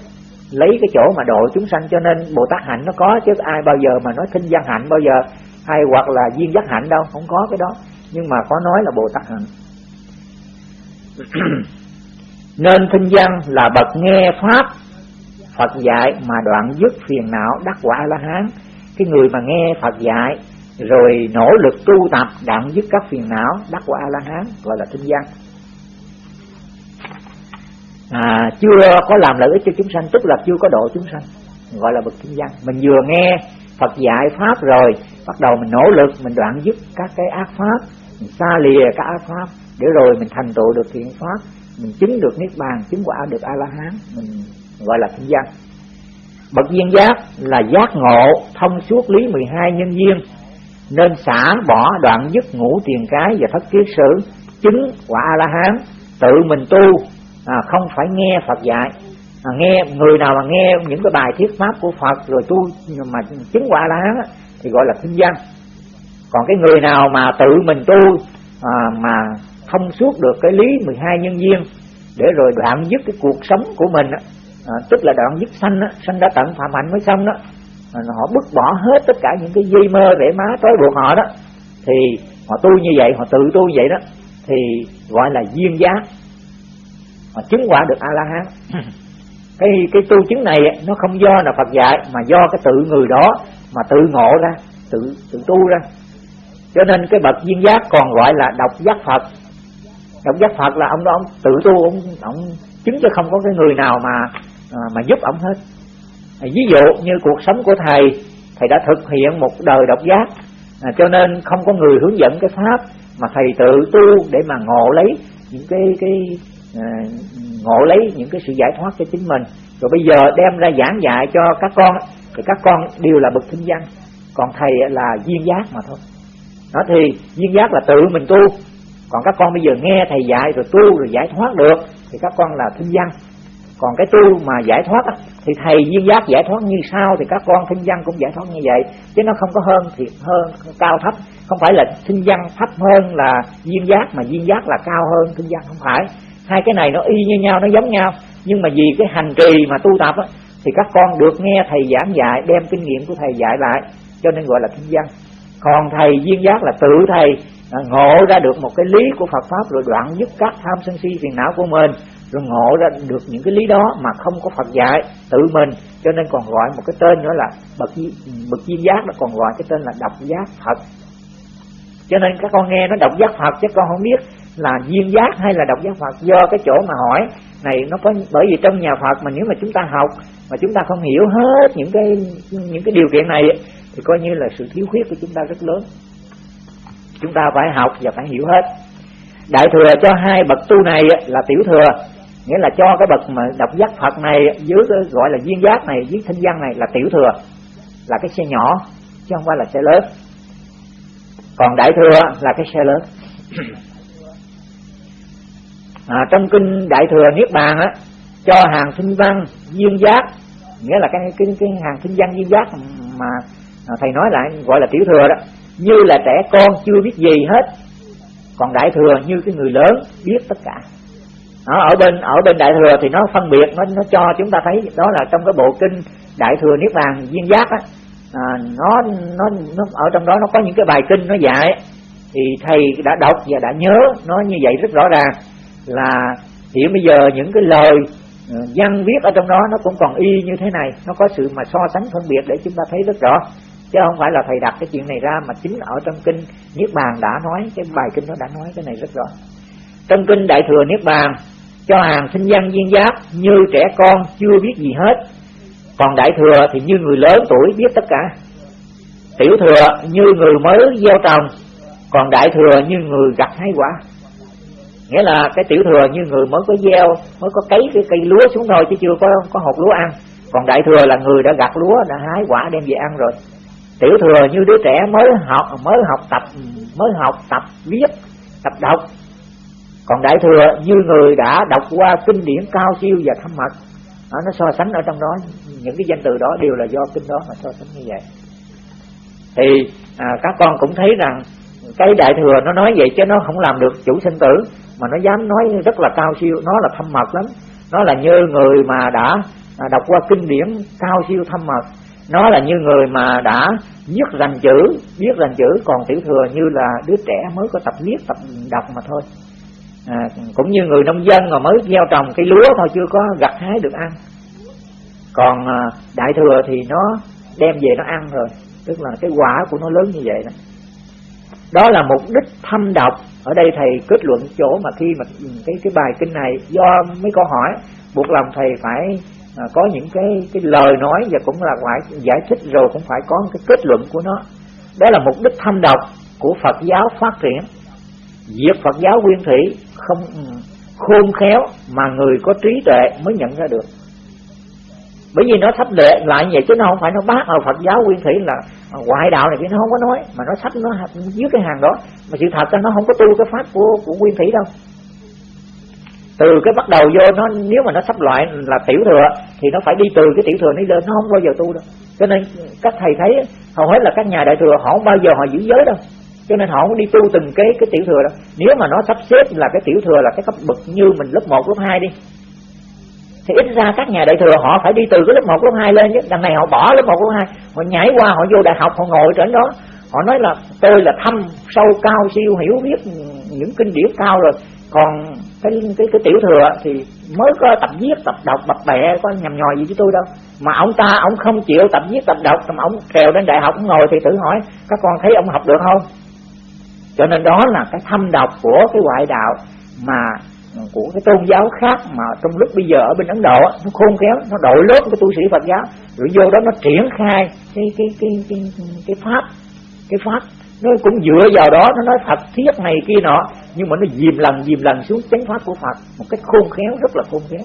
lấy cái chỗ mà độ chúng sanh, cho nên bồ tát hạnh nó có, chứ ai bao giờ mà nói thinh văn hạnh bao giờ, hay hoặc là duyên giác hạnh đâu, không có cái đó. Nhưng mà có nói là bồ tát hạnh. Nên thinh văn là bậc nghe pháp, Phật dạy mà đoạn dứt phiền não đắc quả la hán. Cái người mà nghe Phật dạy rồi nỗ lực tu tập, đoạn dứt các phiền não đắc quả la hán, gọi là thinh văn à, chưa có làm lợi ích cho chúng sanh tức là chưa có độ chúng sanh gọi là bậc kinh văn. Mình vừa nghe Phật dạy pháp rồi bắt đầu mình nỗ lực mình đoạn dứt các cái ác pháp mình xa lìa các ác pháp để rồi mình thành tựu được thiện pháp mình chứng được niết bàn chứng quả được a la hán mình gọi là kinh văn. Bậc viên giác là giác ngộ thông suốt lý 12 nhân duyên nên xả bỏ đoạn dứt ngũ tiền cái và thất kiết sử chứng quả a la hán tự mình tu à, không phải nghe phật dạy. À, nghe người nào mà nghe những cái bài thuyết pháp của phật rồi tu mà chứng quả lá thì gọi là kinh văn còn cái người nào mà tự mình tu à, mà thông suốt được cái lý 12 nhân duyên để rồi đoạn dứt cái cuộc sống của mình à, tức là đoạn dứt sanh á, sanh đã tận phạm hạnh mới xong đó à, họ bứt bỏ hết tất cả những cái dây mơ vẻ má trói buộc họ đó thì họ tu như vậy họ tự tu như vậy đó thì gọi là duyên giác họ chứng quả được a la hán cái cái tu chứng này nó không do là Phật dạy mà do cái tự người đó mà tự ngộ ra tự tự tu ra. Cho nên cái bậc duyên giác còn gọi là độc giác Phật. Độc giác Phật là ông đó ông tự tu ông ông chứng cho không có cái người nào mà à, mà giúp ông hết. À, ví dụ như cuộc sống của thầy thầy đã thực hiện một đời độc giác. À, cho nên không có người hướng dẫn cái pháp mà thầy tự tu để mà ngộ lấy những cái cái Ờ, ngộ lấy những cái sự giải thoát cho chính mình. Rồi bây giờ đem ra giảng dạy cho các con, thì các con đều là bậc thinh văn còn thầy là duyên giác mà thôi. Đó thì duyên giác là tự mình tu. Còn các con bây giờ nghe thầy dạy rồi tu rồi giải thoát được, thì các con là thinh văn còn cái tu mà giải thoát thì thầy duyên giác giải thoát như sao thì các con thinh văn cũng giải thoát như vậy. Chứ nó không có hơn thiệt hơn, cao thấp. Không phải là thinh văn thấp hơn là duyên giác, mà duyên giác là cao hơn thinh văn không phải hai cái này nó y như nhau nó giống nhau. Nhưng mà vì cái hành trì mà tu tập á, thì các con được nghe thầy giảng dạy đem kinh nghiệm của thầy dạy lại cho nên gọi là kinh văn. Còn thầy viên giác là tự thầy à, ngộ ra được một cái lý của Phật pháp rồi đoạn dứt các tham sân si phiền não của mình rồi ngộ ra được những cái lý đó mà không có Phật dạy tự mình. Cho nên còn gọi một cái tên nữa là bậc bậc viên giác nó còn gọi cái tên là độc giác Phật. Cho nên các con nghe nó độc giác Phật chứ con không biết là duyên giác hay là độc giác Phật? Do cái chỗ mà hỏi này, nó có, bởi vì trong nhà Phật mà nếu mà chúng ta học, mà chúng ta không hiểu hết những cái những cái điều kiện này, thì coi như là sự thiếu khuyết của chúng ta rất lớn. Chúng ta phải học và phải hiểu hết. Đại thừa cho hai bậc tu này là tiểu thừa, nghĩa là cho cái bậc mà độc giác Phật này dưới cái gọi là duyên giác này, dưới thanh văn này là tiểu thừa, là cái xe nhỏ, chứ không phải là xe lớn. Còn đại thừa là cái xe lớn à, trong kinh đại thừa niết bàn á cho hàng sinh văn duyên giác nghĩa là cái cái cái hàng sinh văn duyên giác mà thầy nói lại gọi là tiểu thừa đó như là trẻ con chưa biết gì hết còn đại thừa như cái người lớn biết tất cả. Đó, ở bên ở bên đại thừa thì nó phân biệt nó nó cho chúng ta thấy đó là trong cái bộ kinh đại thừa niết bàn duyên giác á à, nó nó nó ở trong đó nó có những cái bài kinh nó dạy thì thầy đã đọc và đã nhớ nó như vậy rất rõ ràng là hiện bây giờ những cái lời ờ, văn viết ở trong đó nó cũng còn y như thế này. Nó có sự mà so sánh phân biệt để chúng ta thấy rất rõ. Chứ không phải là thầy đặt cái chuyện này ra mà chính ở trong kinh niết bàn đã nói, cái bài kinh nó đã nói cái này rất rõ. Trong kinh đại thừa niết bàn, cho hàng sinh văn viên giác như trẻ con chưa biết gì hết. Còn đại thừa thì như người lớn tuổi biết tất cả. Tiểu thừa như người mới gieo trồng, còn đại thừa như người gặt hái quả nghĩa là cái tiểu thừa như người mới có gieo mới có cấy cái cây lúa xuống thôi chứ chưa có có hột lúa ăn. Còn đại thừa là người đã gặt lúa đã hái quả đem về ăn rồi. Tiểu thừa như đứa trẻ mới học mới học tập mới học tập viết tập đọc. Còn đại thừa như người đã đọc qua kinh điển cao siêu và thâm mật đó, nó so sánh ở trong đó. Những cái danh từ đó đều là do kinh đó mà so sánh như vậy. Thì à, các con cũng thấy rằng cái đại thừa nó nói vậy chứ nó không làm được chủ sinh tử mà nó dám nói rất là cao siêu nó là thâm mật lắm. Nó là như người mà đã à, đọc qua kinh điển cao siêu thâm mật. Nó là như người mà đã viết rành chữ biết rành chữ. Còn tiểu thừa như là đứa trẻ mới có tập viết tập đọc mà thôi. À, cũng như người nông dân mà mới gieo trồng cây lúa thôi chưa có gặt hái được ăn. Còn à, đại thừa thì nó đem về nó ăn rồi. Tức là cái quả của nó lớn như vậy đó. Đó là mục đích thâm độc ở đây thầy kết luận chỗ mà khi mà cái cái bài kinh này do mấy câu hỏi buộc lòng thầy phải à, có những cái cái lời nói và cũng là phải giải thích rồi cũng phải có cái kết luận của nó. Đó là mục đích thâm độc của Phật giáo phát triển. Diệt Phật giáo nguyên thủy không khôn khéo mà người có trí tuệ mới nhận ra được bởi vì nó sắp lệ lại vậy chứ nó không phải nó bác ở Phật giáo nguyên thủy là ngoại đạo này kia nó không có nói. Mà nó sắp nó dưới cái hàng đó. Mà sự thật là nó không có tu cái pháp của của nguyên thủy đâu. Từ cái bắt đầu vô nó nếu mà nó sắp loại là tiểu thừa thì nó phải đi từ cái tiểu thừa nó lên nó không bao giờ tu đâu. Cho nên các thầy thấy hầu hết là các nhà đại thừa họ không bao giờ họ giữ giới đâu. Cho nên họ không đi tu từng cái cái tiểu thừa đâu. Nếu mà nó sắp xếp là cái tiểu thừa là cái cấp bậc như mình lớp 1, lớp 2 đi thì ít ra các nhà đại thừa họ phải đi từ cái lớp 1, lớp 2 lên chứ. Đằng này họ bỏ lớp 1, lớp 2 họ nhảy qua họ vô đại học họ ngồi trên đó. Họ nói là tôi là thâm sâu cao siêu hiểu biết những kinh điển cao rồi. Còn cái cái cái tiểu thừa thì mới có tập viết tập đọc bập bẹ có nhầm nhòi gì với tôi đâu. Mà ông ta ông không chịu tập viết tập đọc mà ông trèo đến đại học ông ngồi thì tự hỏi các con thấy ông học được không? Cho nên đó là cái thâm độc của cái ngoại đạo mà của cái tôn giáo khác mà trong lúc bây giờ ở bên Ấn Độ nó khôn khéo, nó đội lớp cái tu sĩ Phật giáo. Rồi vô đó nó triển khai cái cái cái cái cái pháp cái pháp. Nó cũng dựa vào đó, nó nói Phật thiết này kia nọ, nhưng mà nó dìm lần dìm lần xuống chánh pháp của Phật một cách khôn khéo, rất là khôn khéo.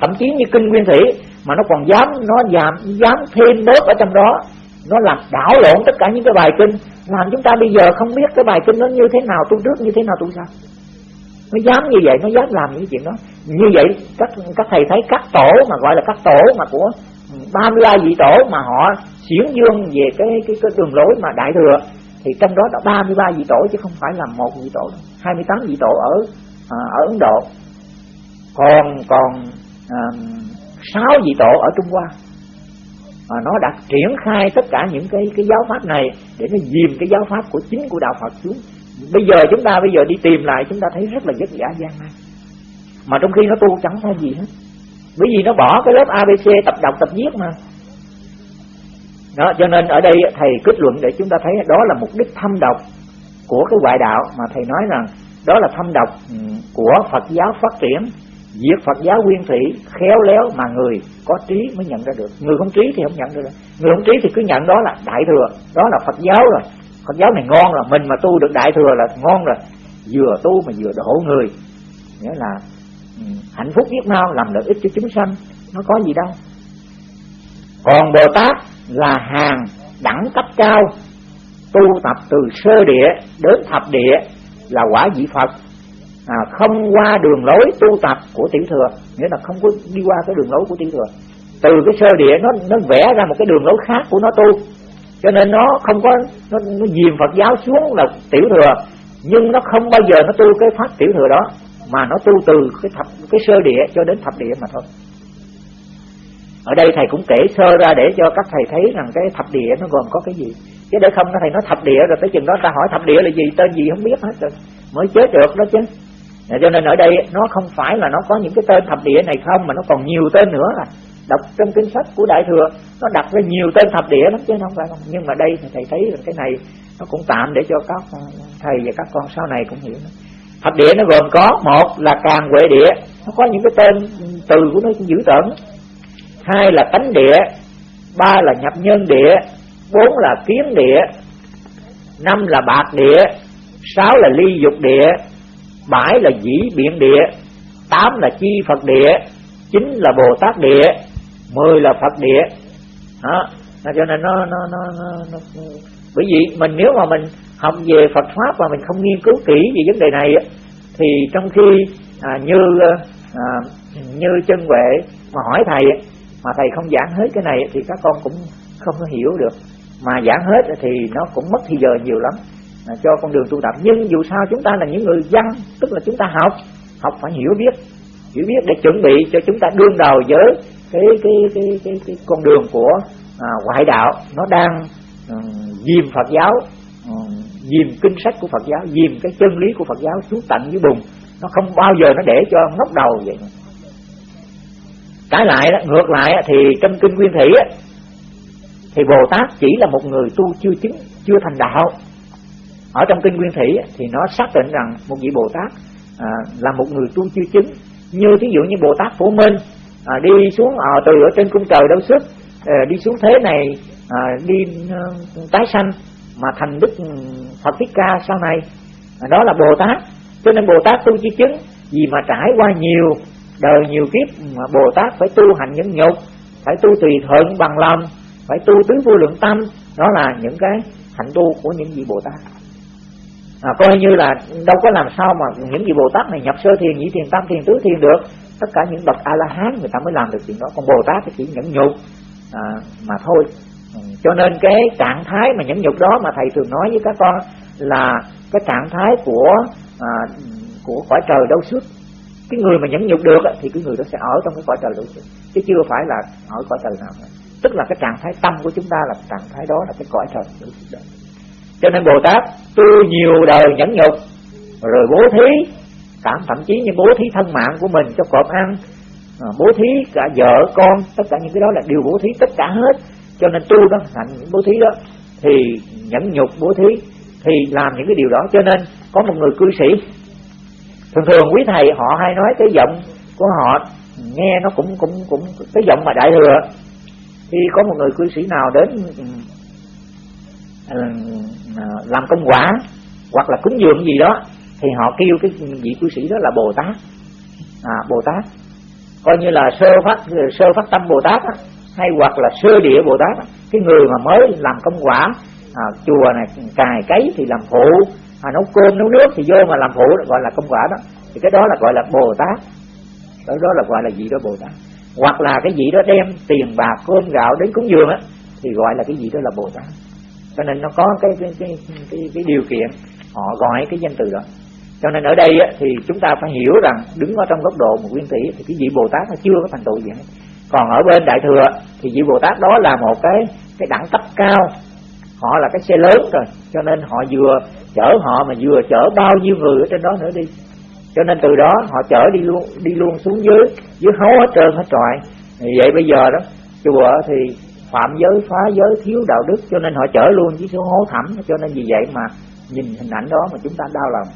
Thậm chí như kinh nguyên thủy mà nó còn dám, nó dám dám thêm bớt ở trong đó, nó làm đảo lộn tất cả những cái bài kinh. Làm chúng ta bây giờ không biết cái bài kinh nó như thế nào, tu trước như thế nào, tu sau nó dám như vậy nó dám làm những chuyện đó. Như vậy các các thầy thấy các tổ mà gọi là các tổ mà của 33 vị tổ mà họ xiển dương về cái cái cái đường lối mà đại thừa thì trong đó là 33 vị tổ chứ không phải là một vị tổ 28 vị tổ ở à, ở Ấn Độ. Còn còn à, 6 vị tổ ở Trung Hoa. À, nó đã triển khai tất cả những cái cái giáo pháp này để nó dìm cái giáo pháp của chính của đạo Phật xuống bây giờ chúng ta, bây giờ đi tìm lại, chúng ta thấy rất là vất vả gian nan. Mà trong khi nó tu chẳng ra gì hết. Bởi vì nó bỏ cái lớp ABC tập đọc, tập viết mà. Đó, cho nên ở đây thầy kết luận để chúng ta thấy đó là mục đích thâm độc của cái ngoại đạo mà thầy nói rằng đó là thâm độc ừ, của Phật giáo phát triển, diệt Phật giáo nguyên thủy, khéo léo mà người có trí mới nhận ra được. Người không trí thì không nhận ra được. Người không trí thì cứ nhận đó là đại thừa, đó là Phật giáo rồi. Phật giáo này ngon rồi mình mà tu được đại thừa là ngon rồi. Vừa tu mà vừa độ người. Nghĩa là ừ, hạnh phúc biết mau làm lợi ích cho chúng sanh nó có gì đâu. Còn bồ tát là hàng đẳng cấp cao tu tập từ sơ địa đến thập địa là quả vị phật. À, không qua đường lối tu tập của tiểu thừa nghĩa là không có đi qua cái đường lối của tiểu thừa. Từ cái sơ địa nó nó vẽ ra một cái đường lối khác của nó tu cho nên nó không có nó, nó dìm Phật giáo xuống là tiểu thừa. Nhưng nó không bao giờ nó tu cái pháp tiểu thừa đó mà nó tu từ cái thập cái sơ địa cho đến thập địa mà thôi. Ở đây thầy cũng kể sơ ra để cho các thầy thấy rằng cái thập địa nó gồm có cái gì. Chứ để không thầy nói thập địa rồi tới chừng đó ta hỏi thập địa là gì tên gì không biết hết rồi mới chết được đó chứ. Cho nên ở đây nó không phải là nó có những cái tên thập địa này không mà nó còn nhiều tên nữa là đọc trong kinh sách của đại thừa, nó đặt ra nhiều tên thập địa lắm, chứ không phải không nhưng mà đây thì thầy thấy là cái này nó cũng tạm để cho các ờ, thầy và các con sau này cũng hiểu. Thập địa nó gồm có, một là càng huệ địa, nó có những cái tên từ của nó dữ tợn. Hai là tánh địa, ba là nhập nhân địa, bốn là kiến địa, năm là bạc địa, sáu là ly dục địa, bảy là dĩ biện địa, tám là chi phật địa, chín là bồ tát địa mười là phật địa. Đó. Cho nên nó nó nó, nó, nó bởi vì mình nếu mà mình học về Phật pháp và mình không nghiên cứu kỹ về vấn đề này thì trong khi à, như à, à, như chân huệ mà hỏi thầy mà thầy không giảng hết cái này thì các con cũng không có hiểu được. Mà giảng hết thì nó cũng mất thời giờ nhiều lắm. À, cho con đường tu tập. Nhưng dù sao chúng ta là những người dân tức là chúng ta học học phải hiểu biết. Hiểu biết để chuẩn bị cho chúng ta đương đầu với cái cái cái cái, cái con đường của à, ngoại đạo nó đang um, dìm Phật giáo um, dìm kinh sách của Phật giáo dìm cái chân lý của Phật giáo xuống tận dưới bùn. Nó không bao giờ nó để cho ngóc đầu vậy. Trái lại đó, ngược lại thì trong kinh nguyên thủy thì Bồ Tát chỉ là một người tu chưa chứng chưa thành đạo. Ở trong kinh nguyên thủy thì nó xác định rằng một vị Bồ Tát à, là một người tu chưa chứng. Như thí dụ như Bồ Tát Phổ Minh à, đi xuống à, từ ở trên cung trời đâu sức à, đi xuống thế này à, đi à, tái sanh mà thành đức ừ, Phật Thích Ca sau này. À, đó là Bồ Tát. Cho nên Bồ Tát tu chi chứng vì mà trải qua nhiều đời nhiều kiếp ừ, mà Bồ Tát phải tu hành những nhục phải tu tùy thuận bằng lòng phải tu tứ vô lượng tâm. Đó là những cái hạnh tu của những vị Bồ Tát. À, coi như là đâu có làm sao mà những vị Bồ Tát này nhập sơ thiền nhị thiền tam thiền tứ thiền được tất cả những bậc a la hán người ta mới làm được chuyện đó còn bồ tát thì chỉ nhẫn nhục à, mà thôi ừ, cho nên cái trạng thái mà nhẫn nhục đó mà thầy thường nói với các con là cái trạng thái của à, của cõi trời đâu suốt cái người mà nhẫn nhục được thì cái người đó sẽ ở trong cái cõi trời đâu suốt chứ chưa phải là ở cõi trời nào nữa. tức là cái trạng thái tâm của chúng ta là trạng thái đó là cái cõi trời đâu suốt đó. cho nên bồ tát tu nhiều đời nhẫn nhục rồi bố thí cảm thậm chí như bố thí thân mạng của mình cho cọp ăn. Ờ, bố thí cả vợ, con, tất cả những cái đó là điều bố thí tất cả hết. Cho nên tu đó, thành những bố thí đó, thì nhẫn nhục bố thí, thì làm những cái điều đó. Cho nên có một người cư sĩ, thường thường quý thầy họ hay nói cái giọng của họ, nghe nó cũng cũng cũng cái giọng mà đại thừa. Thì có một người cư sĩ nào đến ừ, ừ, làm công quả, hoặc là cúng dường gì đó thì họ kêu cái vị cư sĩ đó là bồ tát. À bồ tát. Coi như là sơ phát sơ phát tâm bồ tát á, hay hoặc là sơ địa bồ tát á. cái người mà mới làm công quả à, chùa này cài cấy thì làm phụ à, nấu cơm nấu nước thì vô mà làm phụ gọi là công quả đó. Thì cái đó là gọi là bồ tát. Đó, đó là gọi là gì đó bồ tát. Hoặc là cái gì đó đem tiền bạc cơm gạo đến cúng dường á thì gọi là cái gì đó là bồ tát. Cho nên nó có cái cái cái cái, cái điều kiện họ gọi cái danh từ đó cho nên ở đây thì chúng ta phải hiểu rằng đứng ở trong góc độ một nguyên tỷ thì cái vị bồ tát nó chưa có thành tựu gì hết. Còn ở bên đại thừa thì vị bồ tát đó là một cái cái đẳng cấp cao. Họ là cái xe lớn rồi, cho nên họ vừa chở họ mà vừa chở bao nhiêu người ở trên đó nữa đi. Cho nên từ đó họ chở đi luôn đi luôn xuống dưới dưới hố hết trơn hết trọi. Vậy bây giờ đó, chùa thì phạm giới, phá giới, thiếu đạo đức, cho nên họ chở luôn với số hố thẳm. Cho nên vì vậy mà nhìn hình ảnh đó mà chúng ta đau lòng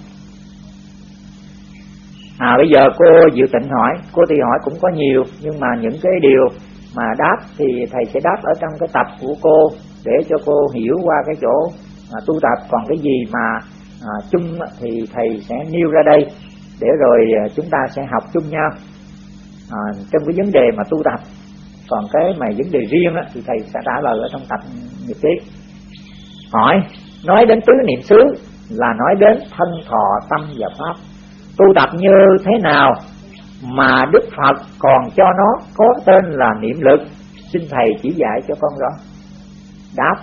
à bây giờ cô Diệu Tịnh hỏi cô thì hỏi cũng có nhiều nhưng mà những cái điều mà đáp thì thầy sẽ đáp ở trong cái tập của cô để cho cô hiểu qua cái chỗ à, tu tập. Còn cái gì mà à, chung thì thầy sẽ nêu ra đây để rồi à, chúng ta sẽ học chung nhau à, trong cái vấn đề mà tu tập còn cái mà vấn đề riêng đó, thì thầy sẽ trả lời ở trong tập nghiệp ký. Hỏi nói đến tứ niệm xứ là nói đến thân thọ tâm và pháp tu tập như thế nào mà Đức Phật còn cho nó có tên là niệm lực? Xin thầy chỉ dạy cho con rõ. Đáp,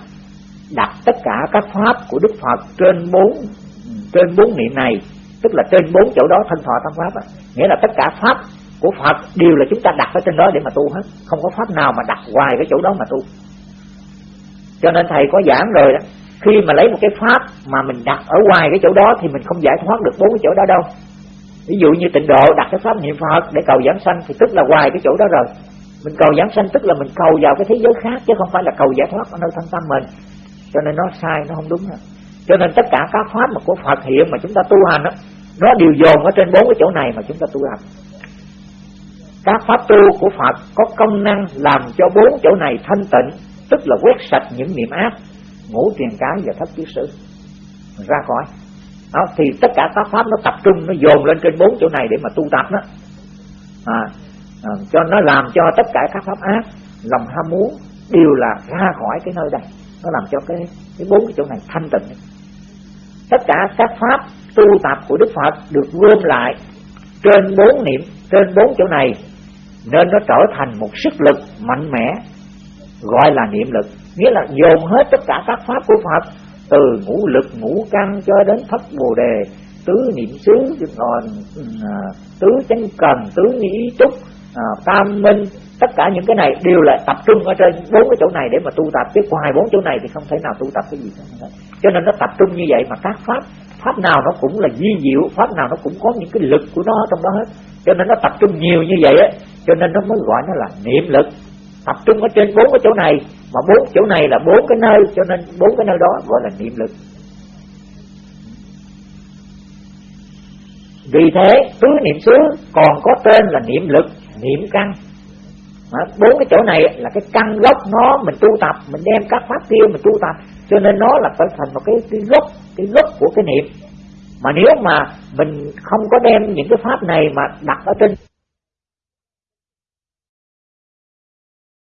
đặt tất cả các pháp của Đức Phật trên bốn trên bốn niệm này, tức là trên bốn chỗ đó thân thọ tâm pháp á. Nghĩa là tất cả pháp của Phật đều là chúng ta đặt ở trên đó để mà tu hết. Không có pháp nào mà đặt hoài cái chỗ đó mà tu. Cho nên thầy có giảng rồi đó, khi mà lấy một cái pháp mà mình đặt ở ngoài cái chỗ đó thì mình không giải thoát được bốn cái chỗ đó đâu ví dụ như tịnh độ đặt cái pháp niệm phật để cầu giảng sanh thì tức là ngoài cái chỗ đó rồi. Mình cầu giảng sanh tức là mình cầu vào cái thế giới khác chứ không phải là cầu giải thoát ở nơi thân tâm mình. Cho nên nó sai nó không đúng nữa. cho nên tất cả các pháp mà của phật hiện mà chúng ta tu hành đó, nó đều dồn ở trên bốn cái chỗ này mà chúng ta tu hành. Các pháp tu của Phật có công năng làm cho bốn chỗ này thanh tịnh tức là quét sạch những niệm ác ngũ tiền cái và thất kiết sử ra khỏi đó, thì tất cả các pháp nó tập trung nó dồn lên trên bốn chỗ này để mà tu tập đó. À, à, cho nó làm cho tất cả các pháp ác lòng ham muốn đều là ra khỏi cái nơi đây. Nó làm cho cái cái bốn cái chỗ này thanh tịnh. Tất cả các pháp tu tập của Đức Phật được gom lại trên bốn niệm trên bốn chỗ này nên nó trở thành một sức lực mạnh mẽ gọi là niệm lực. Nghĩa là dồn hết tất cả các pháp của Phật từ ngũ lực ngũ căn cho đến thất bồ đề tứ niệm xứ còn à, tứ chánh cần tứ nghĩ trúc à, tam minh tất cả những cái này đều là tập trung ở trên bốn cái chỗ này để mà tu tập chứ ngoài bốn chỗ này thì không thể nào tu tập cái gì cả. Cho nên nó tập trung như vậy mà các pháp pháp nào nó cũng là di diệu pháp nào nó cũng có những cái lực của nó trong đó hết. Cho nên nó tập trung nhiều như vậy á cho nên nó mới gọi nó là niệm lực. Tập trung ở trên bốn cái chỗ này mà bốn chỗ này là bốn cái nơi, cho nên bốn cái nơi đó gọi là niệm lực. Vì thế, tứ niệm xứ còn có tên là niệm lực, niệm căn. Bốn cái chỗ này là cái căn gốc nó mình tu tập, mình đem các pháp kia mình tu tập. Cho nên nó là phải thành một cái cái gốc cái gốc của cái niệm. Mà nếu mà mình không có đem những cái pháp này mà đặt ở trên